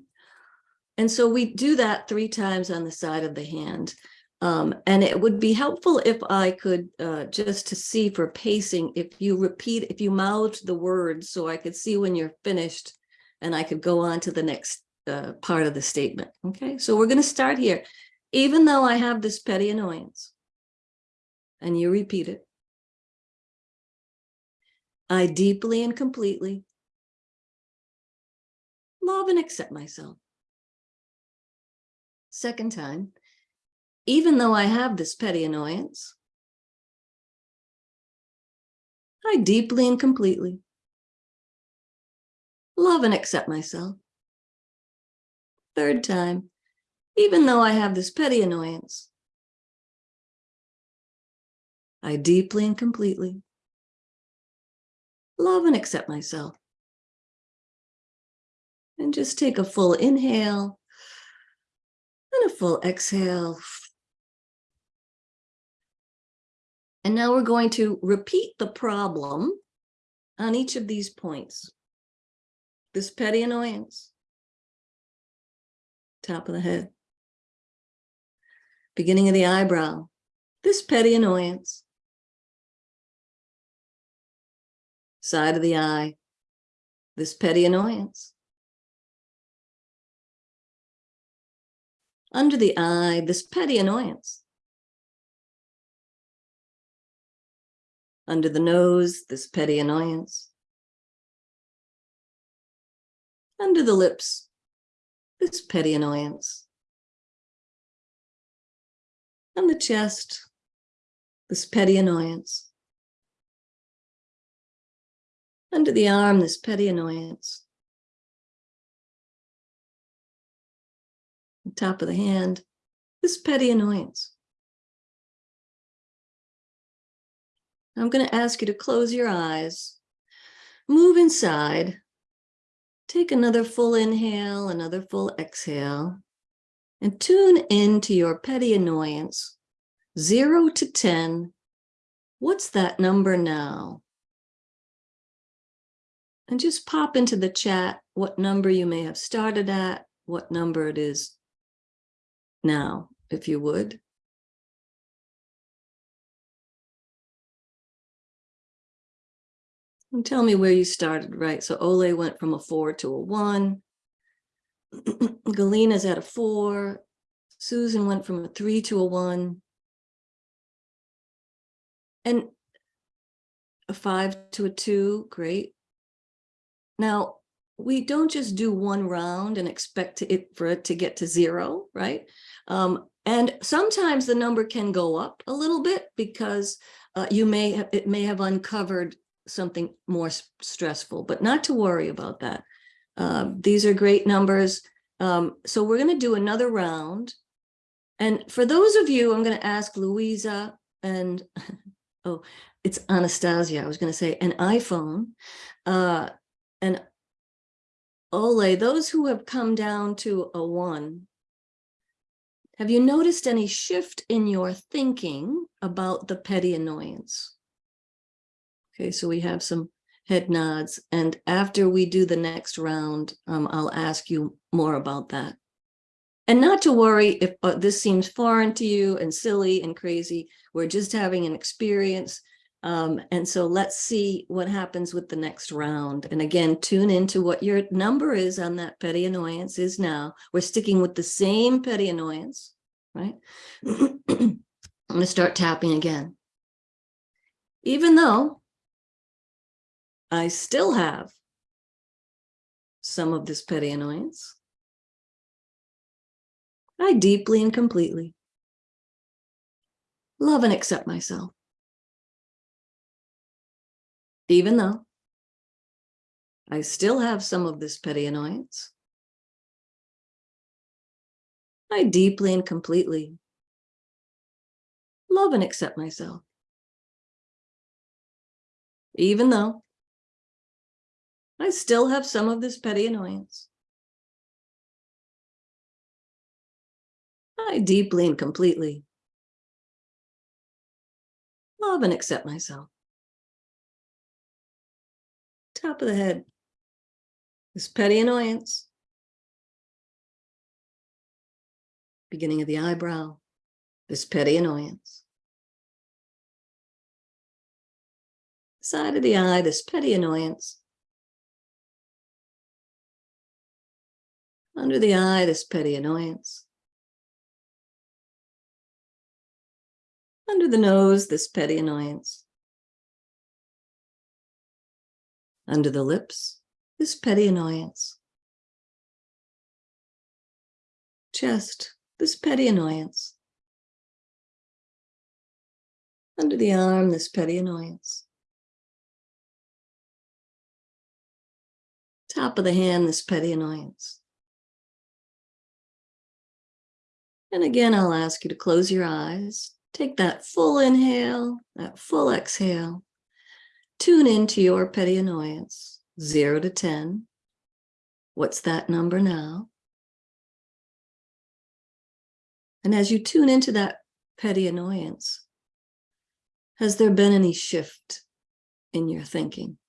And so we do that three times on the side of the hand. Um, and it would be helpful if I could uh, just to see for pacing, if you repeat, if you mouth the words so I could see when you're finished and I could go on to the next uh, part of the statement. Okay, so we're going to start here. Even though I have this petty annoyance, and you repeat it, I deeply and completely love and accept myself. Second time, even though I have this petty annoyance, I deeply and completely love and accept myself. Third time, even though I have this petty annoyance, I deeply and completely love and accept myself. And just take a full inhale and a full exhale. And now we're going to repeat the problem on each of these points. This petty annoyance, top of the head, beginning of the eyebrow, this petty annoyance, side of the eye, this petty annoyance. Under the eye, this petty annoyance. Under the nose, this petty annoyance. Under the lips, this petty annoyance. On the chest, this petty annoyance. Under the arm, this petty annoyance. top of the hand, this petty annoyance. I'm going to ask you to close your eyes, move inside, Take another full inhale, another full exhale, and tune into your petty annoyance, zero to 10. What's that number now? And just pop into the chat what number you may have started at, what number it is now, if you would. And tell me where you started, right? So Ole went from a four to a one. <clears throat> Galina's at a four. Susan went from a three to a one. And a five to a two, great. Now, we don't just do one round and expect it for it to get to zero, right? Um, and sometimes the number can go up a little bit because uh, you may have, it may have uncovered something more stressful, but not to worry about that. Uh, these are great numbers. Um, so we're going to do another round. And for those of you, I'm going to ask Louisa and, <laughs> oh, it's Anastasia. I was going to say an iPhone. Uh, and Ole, those who have come down to a one, have you noticed any shift in your thinking about the petty annoyance? Okay, so we have some head nods, and after we do the next round, um, I'll ask you more about that. And not to worry if uh, this seems foreign to you and silly and crazy. We're just having an experience. Um, and so let's see what happens with the next round. And again, tune into what your number is on that petty annoyance is now. We're sticking with the same petty annoyance, right? <clears throat> I'm going to start tapping again. Even though I still have some of this petty annoyance, I deeply and completely love and accept myself. Even though I still have some of this petty annoyance, I deeply and completely love and accept myself. Even though I still have some of this petty annoyance. I deeply and completely love and accept myself. Top of the head. This petty annoyance. Beginning of the eyebrow. This petty annoyance. Side of the eye, this petty annoyance. Under the eye, this petty annoyance. Under the nose, this petty annoyance. Under the lips, this petty annoyance. Chest, this petty annoyance. Under the arm, this petty annoyance. Top of the hand, this petty annoyance. And again, I'll ask you to close your eyes. Take that full inhale, that full exhale. Tune into your petty annoyance, zero to 10. What's that number now? And as you tune into that petty annoyance, has there been any shift in your thinking?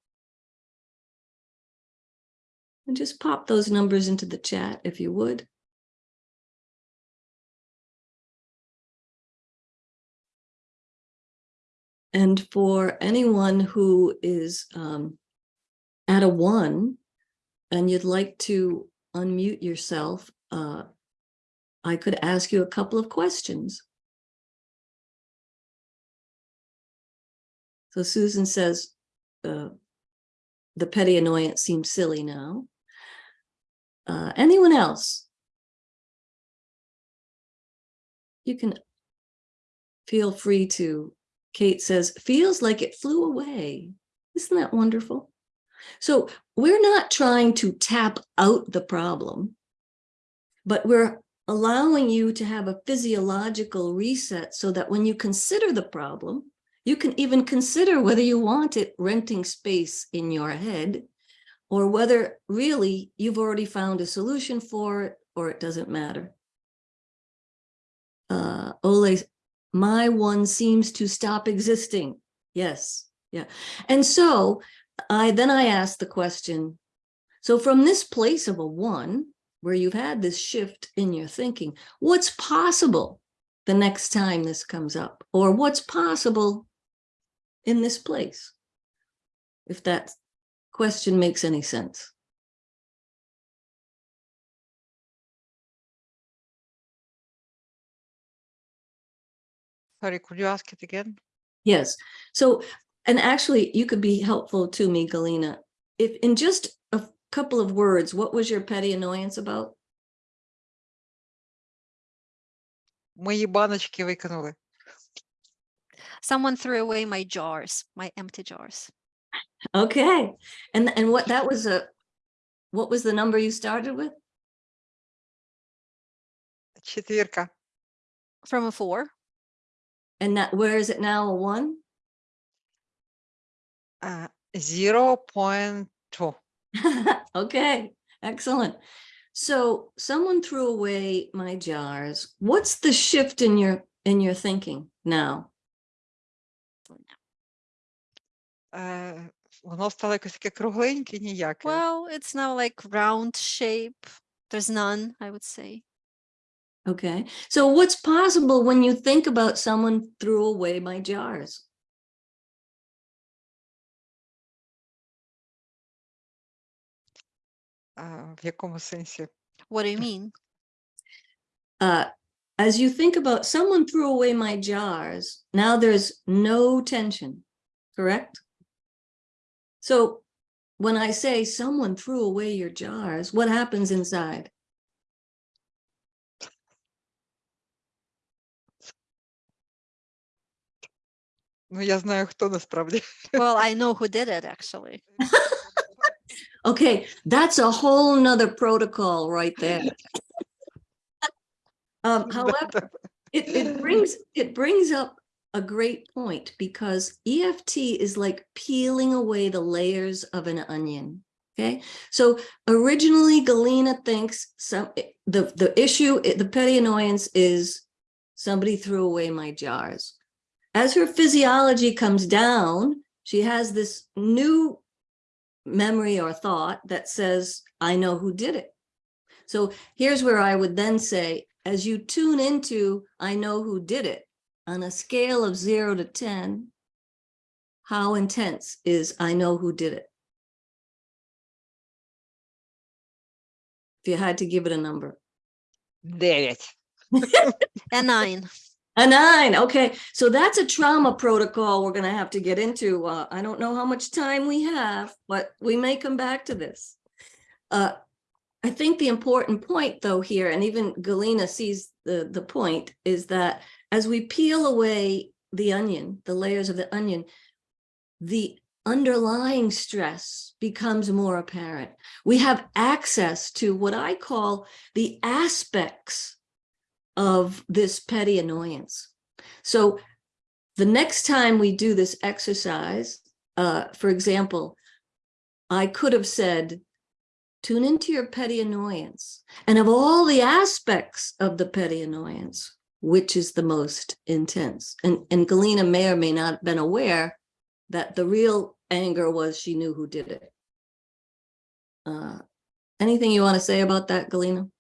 And just pop those numbers into the chat if you would. And for anyone who is um, at a one and you'd like to unmute yourself, uh, I could ask you a couple of questions. So Susan says, uh, the petty annoyance seems silly now. Uh, anyone else? You can feel free to Kate says, feels like it flew away. Isn't that wonderful? So we're not trying to tap out the problem, but we're allowing you to have a physiological reset so that when you consider the problem, you can even consider whether you want it renting space in your head or whether really you've already found a solution for it or it doesn't matter. Uh, Ole, my one seems to stop existing. Yes, yeah. And so I, then I asked the question, so from this place of a one, where you've had this shift in your thinking, what's possible the next time this comes up? Or what's possible in this place? If that question makes any sense. Sorry, could you ask it again? Yes, so, and actually, you could be helpful to me, Galina. If in just a couple of words, what was your petty annoyance about? Мої баночки викинули. Someone threw away my jars, my empty jars. Okay, and, and what, that was a, what was the number you started with? Четвірка. From a four, And that, where is it now, a one? Uh, 0.2. <laughs> Okay, excellent. So someone threw away my jars. What's the shift in your, in your thinking now? Е, воно стало якось таке кругленьке, ніяке. well, it's now like round shape. There's none, I would say. Okay, so what's possible when you think about someone threw away my jars? А, в якому сенсі? What do you <laughs> mean? Uh, as you think about someone threw away my jars, now there's no tension, correct? So when I say someone threw away your jars, what happens inside? Ну, я знаю, хто насправді. Well, I know who did it, actually. <laughs> okay, that's a whole nother protocol right there. um, <laughs> however, it, it brings it brings up a great point because EFT is like peeling away the layers of an onion. Okay, so originally Galina thinks some the the issue the petty annoyance is somebody threw away my jars. As her physiology comes down, she has this new memory or thought that says, I know who did it. So here's where I would then say, as you tune into I know who did it on a scale of zero to 10, how intense is I know who did it? If you had to give it a number. There it. <laughs> a nine. A nine, okay, so that's a trauma protocol we're gonna have to get into. Uh, I don't know how much time we have, but we may come back to this. Uh, I think the important point though here, and even Galina sees the, the point, is that as we peel away the onion, the layers of the onion, the underlying stress becomes more apparent. We have access to what I call the aspects of this petty annoyance. So the next time we do this exercise, uh, for example, I could have said, tune into your petty annoyance. And of all the aspects of the petty annoyance, which is the most intense? And, and Galina may or may not have been aware that the real anger was she knew who did it. Uh, anything you want to say about that, Galina?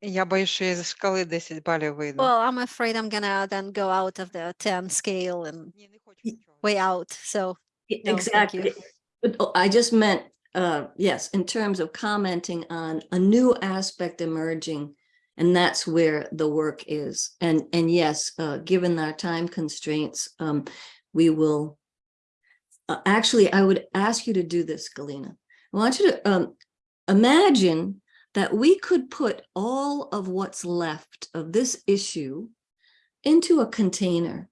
Я боюсь, що я зі шкали 10 балів вийду. Well, I'm afraid I'm gonna then go out of the 10 scale and Ні, не хочу нічого. way out. So E- No, thank you. Exactly. But oh, I just meant, uh, yes, in terms of commenting on a new aspect emerging. And that's where the work is. And, and yes, uh, given our time constraints, um, we will. Uh, actually, I would ask you to do this, Galena. I want you to, um, imagine that we could put all of what's left of this issue into a container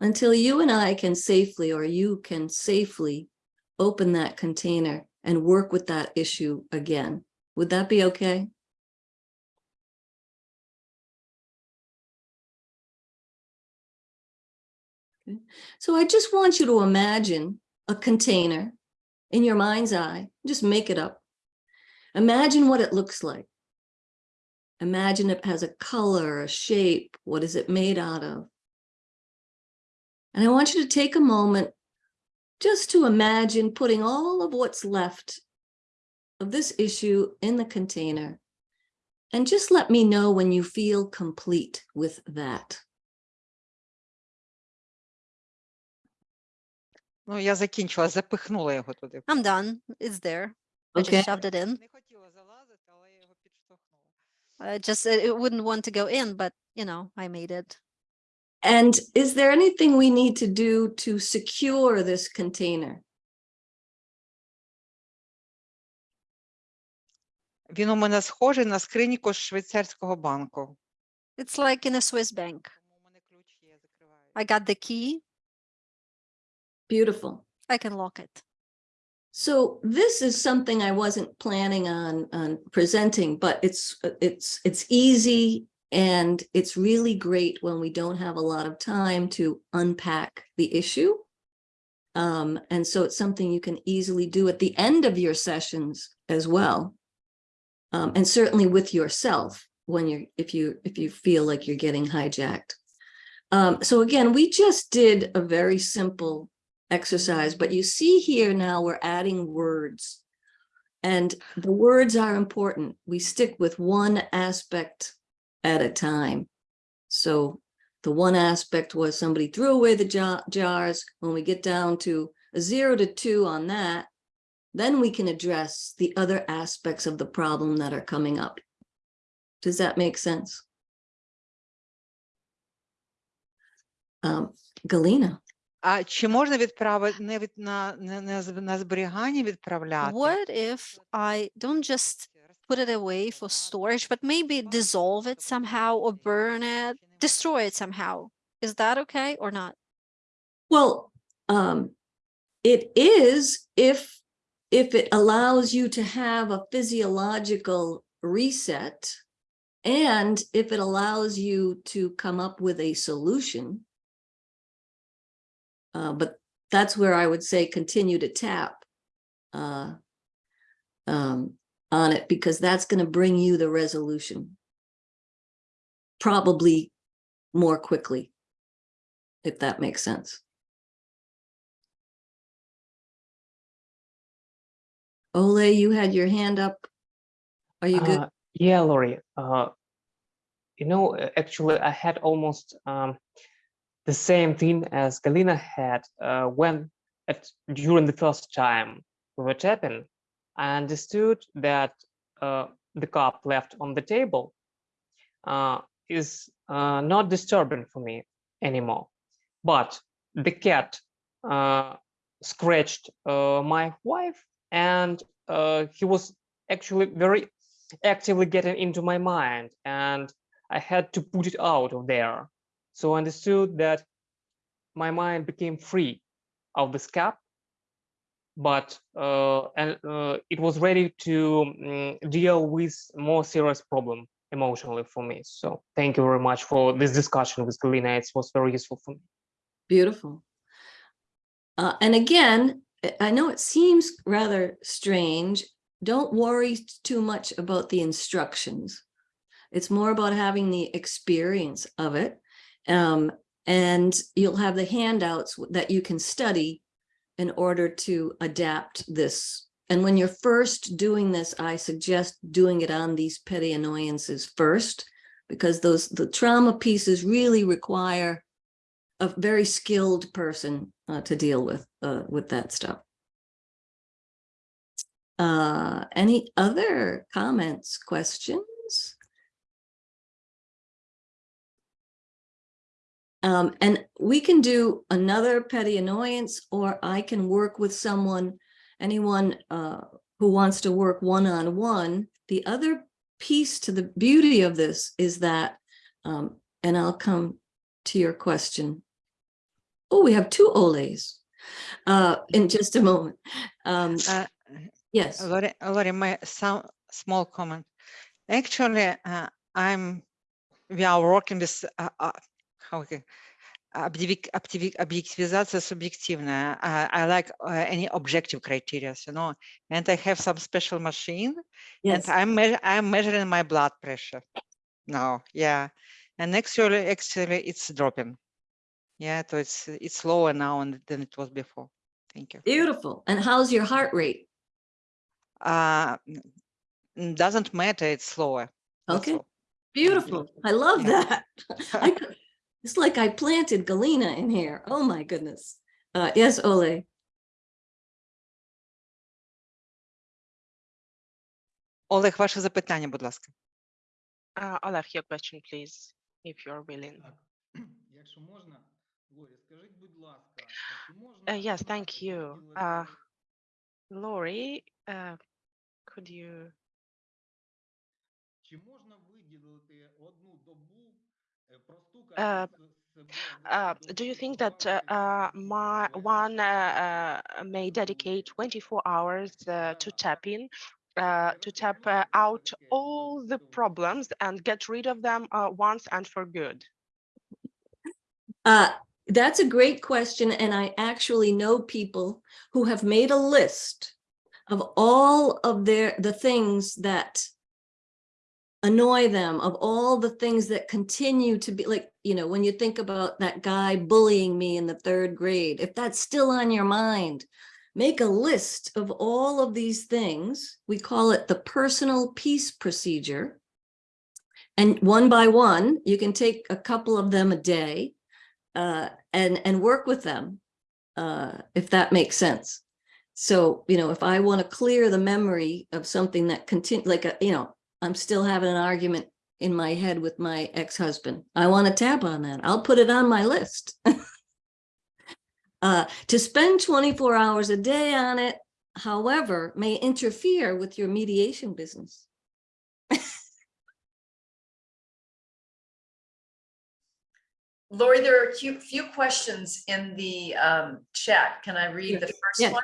until you and I can safely, or you can safely open that container and work with that issue again. Would that be okay? So I just want you to imagine a container in your mind's eye, just make it up. Imagine what it looks like. Imagine it has a color, a shape, what is it made out of? And I want you to take a moment just to imagine putting all of what's left of this issue in the container. And just let me know when you feel complete with that. Ну, я закінчила, запихнула його туди. I'm done. It's there. I Okay. just shoved it in. I just uh, it wouldn't want to go in, but you know, I made it. And is there anything we need to do to secure this container? Він у мене схожий на скриньку з швейцарського банку. It's like in a Swiss bank. Тому у мене ключ є, закриваю. I got the key. Beautiful. I can lock it. So this is something I wasn't planning on, on presenting, but it's, it's, it's easy and it's really great when we don't have a lot of time to unpack the issue. Um, and so it's something you can easily do at the end of your sessions as well. Um, and certainly with yourself when you're, if you, if you feel like you're getting hijacked. Um, so again, we just did a very simple exercise, but you see here now we're adding words. And the words are important. We stick with one aspect at a time. So the one aspect was somebody threw away the jars. When we get down to a zero to two on that, then we can address the other aspects of the problem that are coming up. Does that make sense? Um, Galina. А чи можна відправити не від на, не, не з- на зберігання відправляти? What if I don't just put it away for storage, but maybe dissolve it somehow or burn it, destroy it somehow? Is that okay or not? Well, um, it is if, if it allows you to have a physiological reset. And if it allows you to come up with a solution. uh, but that's where I would say continue to tap. Uh. Um, on it because that's gonna bring you the resolution. Probably more quickly. If that makes sense. Ole, you had your hand up. Are you good? Uh, yeah, Lori. Uh, you know, uh, actually, I had almost um, the same thing as Galina had uh, when at during the first time we were tapping. I understood that uh, the cup left on the table uh, is uh, not disturbing for me anymore. But the cat uh, scratched uh, my wife, and he was actually very actively getting into my mind and I had to put it out of there. So I understood that my mind became free of this cap, but uh, and uh, it was ready to mm, deal with more serious problem emotionally for me. So thank you very much for this discussion with Galina. It was very useful for me. Beautiful. Uh, and again, I know it seems rather strange. Don't worry too much about the instructions. It's more about having the experience of it. Um, and you'll have the handouts that you can study in order to adapt this. And when you're first doing this, I suggest doing it on these petty annoyances first, because those, the trauma pieces really require a very skilled person uh, to deal with, uh, with that stuff. Uh, any other comments, questions? Um, and we can do another petty annoyance, or I can work with someone, anyone uh, who wants to work one-on-one. The other piece to the beauty of this is that, um, and I'll come to your question. Oh, we have two Oles uh, in just a moment. Um, Uh, yes, Lori, Lori, my some small comment. Actually, uh, I'm, we are working with, objectivization subjectivna. I, I like uh, any objective criteria, you know, and I have some special machine yes. and I'm, me I'm measuring my blood pressure now. Yeah. And actually, actually it's dropping. Yeah. So it's, it's lower now than it was before. Thank you. Beautiful. And how's your heart rate? Uh, doesn't matter. It's slower. Okay. Beautiful. I love that. <laughs> I, <laughs> It's like I planted Galina in here. Oh my goodness. Uh, yes, Ole. Олег, ваше запитання, будь ласка. Uh, Олег, your question, please, if you're willing. <clears throat> Uh, yes, thank you. Uh, Lori, uh, could you... Э, do you think that uh, my one may dedicate 24 hours э, to tap in, to tap э, out all the problems and get rid of them once and for good? Uh, that's a great question, and I actually know people who have made a list of all of their the things that annoy them, of all the things that continue to be like, you know, when you think about that guy bullying me in the third grade, if that's still on your mind, make a list of all of these things. We call it the personal peace procedure. And one by one, you can take a couple of them a day uh, and and work with them, uh, if that makes sense. So you know, if I want to clear the memory of something that continue, like a, you know, I'm still having an argument in my head with my ex-husband. I want to tap on that. I'll put it on my list. <laughs> uh, to spend 24 hours a day on it, however, may interfere with your mediation business. <laughs> Lori, there are a few, few questions in the um, chat. Can I read the Yes. first one?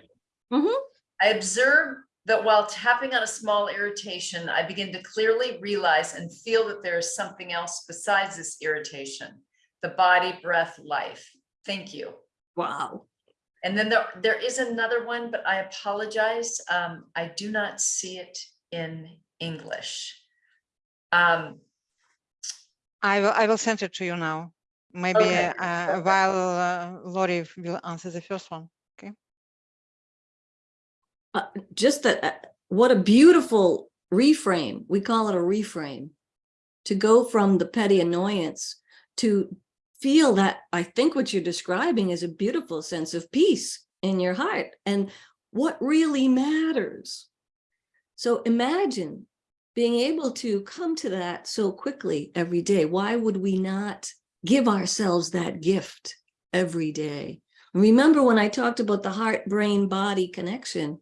Mhm. I observe that while tapping on a small irritation, I begin to clearly realize and feel that there is something else besides this irritation, the body, breath, life. Thank you. Wow. And then there, there is another one, but I apologize. Um, I do not see it in English. Um, I will I will send it to you now. Maybe Okay, uh, while uh, Lori will answer the first one. Uh, just that, uh, what a beautiful reframe. We call it a reframe. To go from the petty annoyance to feel that, I think what you're describing is a beautiful sense of peace in your heart and what really matters. So imagine being able to come to that so quickly every day. Why would we not give ourselves that gift every day? Remember when I talked about the heart, brain, body connection,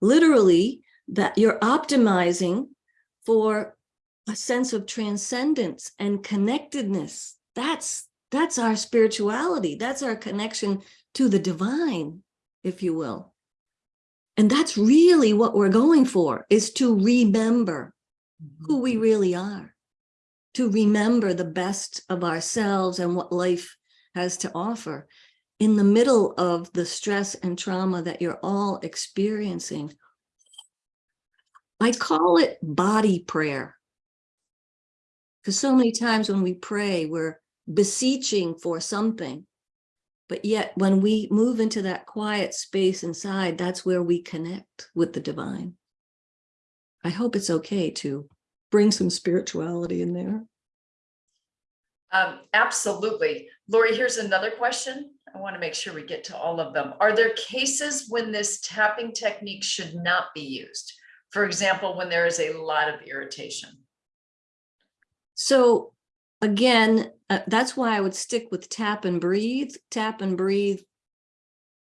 literally that you're optimizing for a sense of transcendence and connectedness. That's that's our spirituality. That's our connection to the divine, if you will. And that's really what we're going for is to remember who we mm-hmm. really are, to remember the best of ourselves and what life has to offer in the middle of the stress and trauma that you're all experiencing. I call it body prayer. Because so many times when we pray, we're beseeching for something. But yet when we move into that quiet space inside, that's where we connect with the divine. I hope it's okay to bring some spirituality in there. Um, absolutely. Lori, here's another question. I want to make sure we get to all of them. Are there cases when this tapping technique should not be used? For example, when there is a lot of irritation? So again, uh, that's why I would stick with tap and breathe. Tap and breathe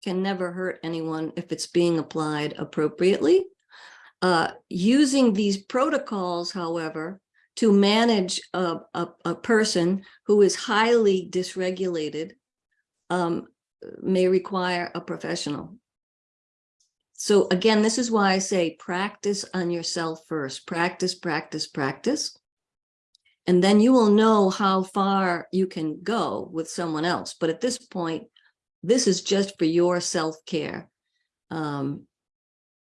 can never hurt anyone if it's being applied appropriately. Uh, using these protocols, however, to manage a, a, a person who is highly dysregulated um, may require a professional. So again, this is why I say practice on yourself first. Practice, practice, practice And then you will know how far you can go with someone else. But at this point, this is just for your self-care. Um,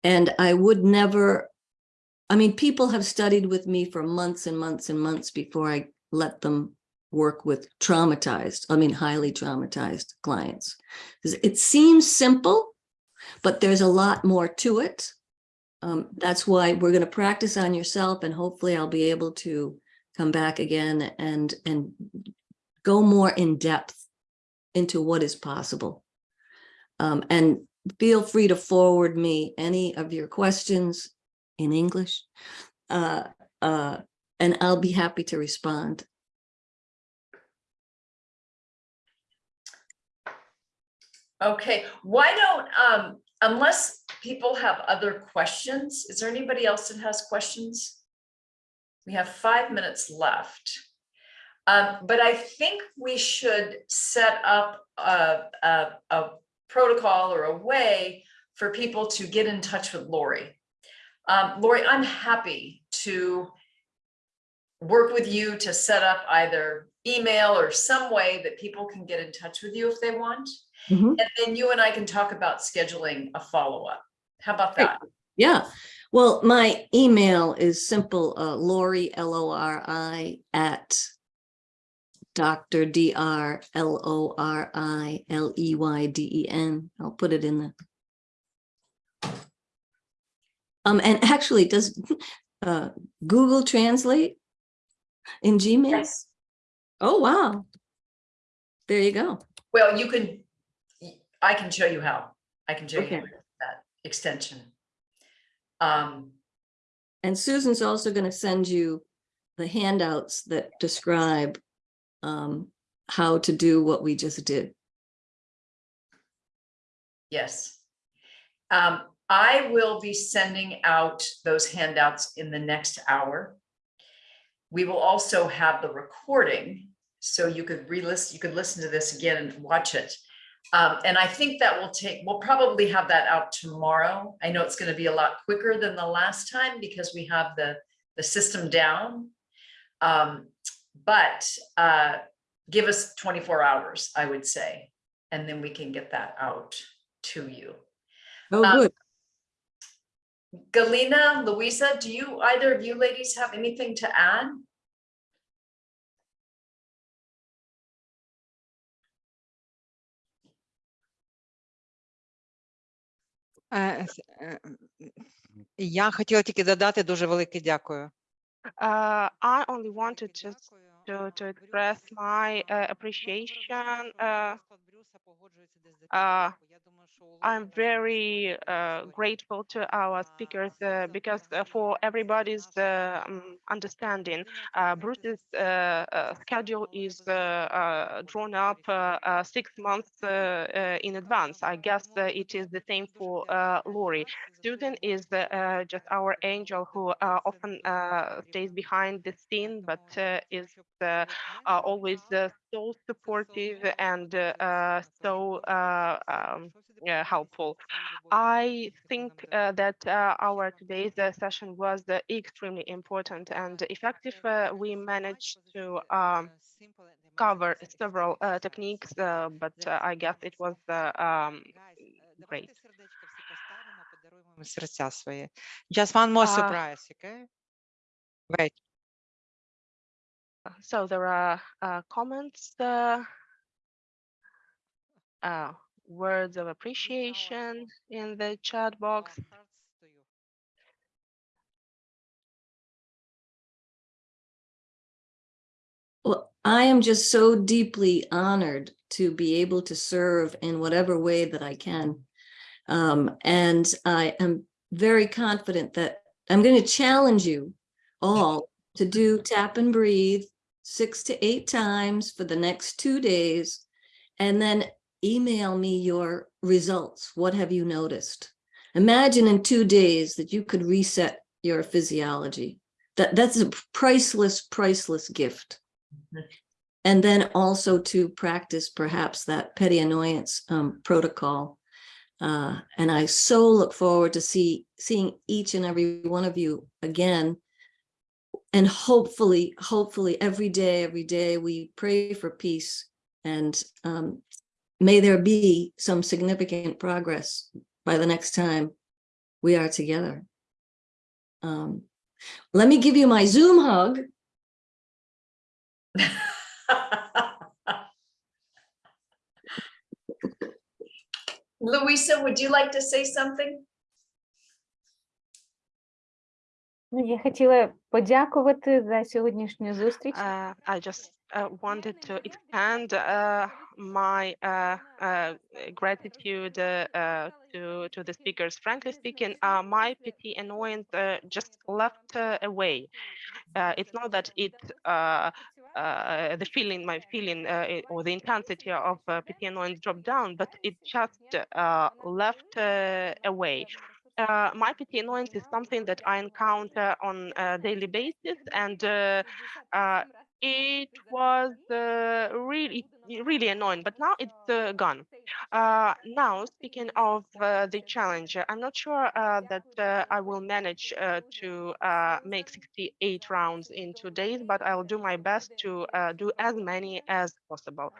and I would never, I mean, people have studied with me for months and months and months before I let them work with traumatized, I mean, highly traumatized clients. It seems simple, but there's a lot more to it. Um, that's why we're going to practice on yourself and hopefully I'll be able to come back again and, and go more in depth into what is possible. Um, and feel free to forward me any of your questions in English. Uh, uh, and I'll be happy to respond. Okay, why don't, um, unless people have other questions, is there anybody else that has questions? We have five minutes left. Um, but I think we should set up a, a, a protocol or a way for people to get in touch with Lori. Um, Lori, I'm happy to work with you to set up either email or some way that people can get in touch with you if they want. Mhm. And then you and I can talk about scheduling a follow-up. How about that? Yeah, well, my email is simple, uh, Lori, L-O-R-I, at Dr. D-R, L-O-R-I, L-E-Y-D-E-N. I'll put it in the. Um, and actually, does, uh, Google Translate in Gmail? Yes. Oh, wow. There you go. Well, you can, I can show you how. I can show you Okay. use that extension. Um, And Susan's also going to send you the handouts that describe um, how to do what we just did. yes. Um, I will be sending out those handouts in the next hour. We will also have the recording, so you could re-listen, you could listen to this again and watch it. Um, and I think that will take, we'll probably have that out tomorrow. I know it's gonna be a lot quicker than the last time because we have the, the system down. Um, but, uh, give us twenty-four hours, I would say, and then we can get that out to you. Oh, Um, good. Galina, Louisa, do you, either of you ladies have anything to add? Я хотіла тільки додати дуже велике дякую. Uh, I only wanted just to, to express my uh, appreciation. Uh, uh, I'm very uh, grateful to our speakers uh, because uh, for everybody's understanding, uh, Bruce's uh, uh, schedule is uh, uh, drawn up uh, uh, six months uh, uh, in advance. I guess uh, it is the same for uh, Lori. Susan is just our angel who uh, often uh, stays behind the scene, but uh, is uh, uh, always uh, so supportive and so uh, um, uh, helpful. I think uh, that uh, our today's uh, session was uh, extremely important and effective. Uh, we managed to um, cover several uh, techniques, uh, but uh, I guess it was uh, um, great. Серця свої. Just one more А. surprise, okay? Wait. So there are uh, comments, uh, uh, words of appreciation in the chat box. Well, I am just so deeply honored to be able to serve in whatever way that I can. Um, and I am very confident that I'm going to challenge you all to do tap and breathe six to eight times for the next two days. And then email me your results. What have you noticed? Imagine in two days that you could reset your physiology. That, that's a priceless, priceless gift. And then also to practice perhaps that petty annoyance um, protocol. Uh, and I so look forward to see seeing each and every one of you again and hopefully, hopefully every day, every day we pray for peace and um, may there be some significant progress by the next time we are together. Um, let me give you my Zoom hug. <laughs> Louisa, would you like to say something? Ну, я хотіла подякувати за сьогоднішню зустріч. Uh, I just uh, wanted to expand uh, my uh, uh, gratitude uh, uh, to to the speakers. Frankly speaking, uh, my PT annoyance uh, just left uh, away. Uh, it's not that it uh, uh, the feeling, my feeling, uh, it- or the intensity of uh, PT annoyance dropped down, but it just uh, left uh, away. Uh, my PT annoyance is something that I encounter on a daily basis, and uh, uh, it was uh, really, really annoying. But now it's uh, gone. Uh, now, speaking of uh, the challenge, I'm not sure uh, that uh, I will manage uh, to uh, make 68 rounds in two days, but I'll do my best to uh, do as many as possible.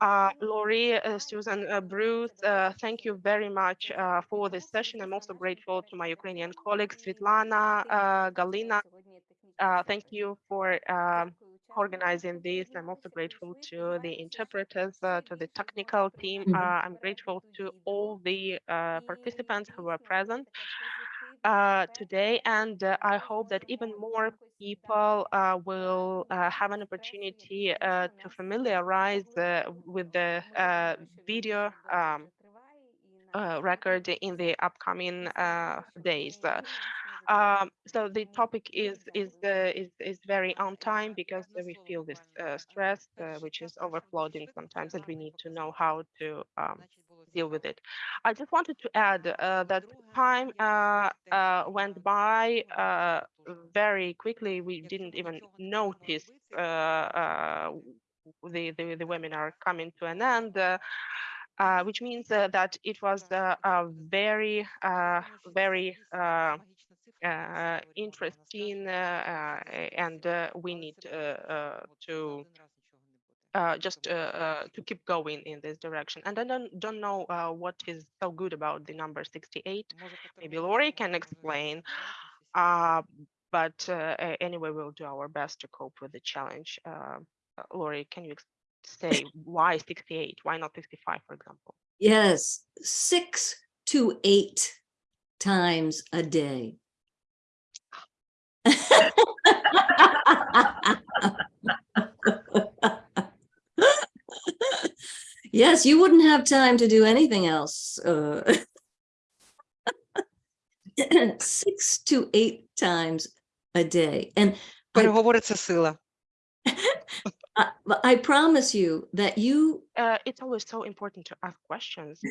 Uh, Lori, uh, Susan, uh, Bruce, uh, thank you very much uh, for this session. I'm also grateful to my Ukrainian colleagues, Svetlana, uh, Galina. Uh, thank you for organizing this. I'm also grateful to the interpreters, uh, to the technical team. Mhm. Uh, I'm grateful to all the uh, participants who were present uh, today. And uh, I hope that even more people uh, will uh, have an opportunity uh, to familiarize uh, with the video um, record in the upcoming days. Um, so the topic is is uh, is is very on time because we feel this uh, stress, uh, which is overflowing sometimes, and we need to know how to um, deal with it. I just wanted to add uh, that time uh, uh, went by very quickly. We didn't even notice the, the the webinar coming to an end. Uh, which means uh, that it was uh, a very, very interesting, uh, uh, and uh, we need uh, uh, to uh, just uh, uh, to keep going in this direction. And I don't don't know uh, what is so good about the number 68. Maybe Lori can explain. Uh, but uh, anyway, we'll do our best to cope with the challenge. Uh, uh, Lori, can you say why 68? Why not 65, for example? Yes, six to eight times a day Yes, you wouldn't have time to do anything else. uh, Six to eight times a day. And I, Переговори це сила. I- <laughs> I promise you that you Uh, it's always so important to ask questions. <laughs>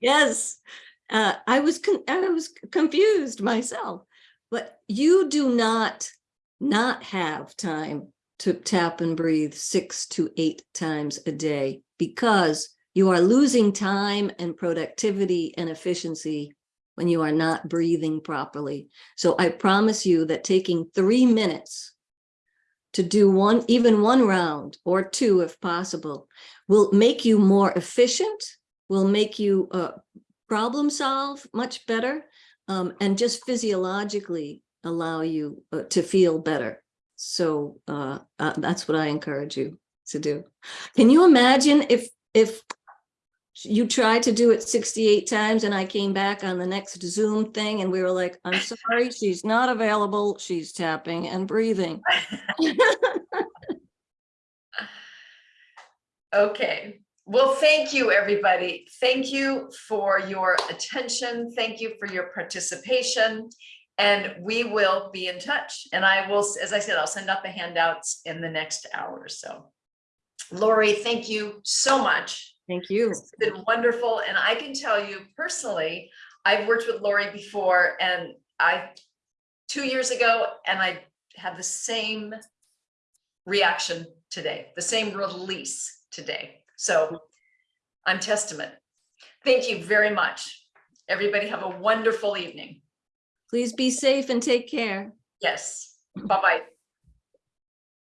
Yes, uh, I was, I was confused myself, but you do not not have time to tap and breathe six to eight times a day because you are losing time and productivity and efficiency when you are not breathing properly. So I promise you that taking three minutes to do one, even one round or two if possible, will make you more efficient, will make you uh, problem solve much better, um, and just physiologically allow you uh, to feel better. So uh, uh, that's what I encourage you to do. Can you imagine if if you tried to do it 68 times and I came back on the next Zoom thing and we were like, I'm sorry, she's not available. She's tapping and breathing. <laughs> Okay, well, thank you, everybody. Thank you for your attention. Thank you for your participation. And we will be in touch. And I will, as I said, I'll send out the handouts in the next hour or so. Lori, thank you so much. Thank you. It's been wonderful. And I can tell you personally, I've worked with Lori before and I, two years ago, and I had the same reaction today, the same release today. So I'm testament. Thank you very much. Everybody have a wonderful evening. Please be safe and take care. Yes. Bye-bye.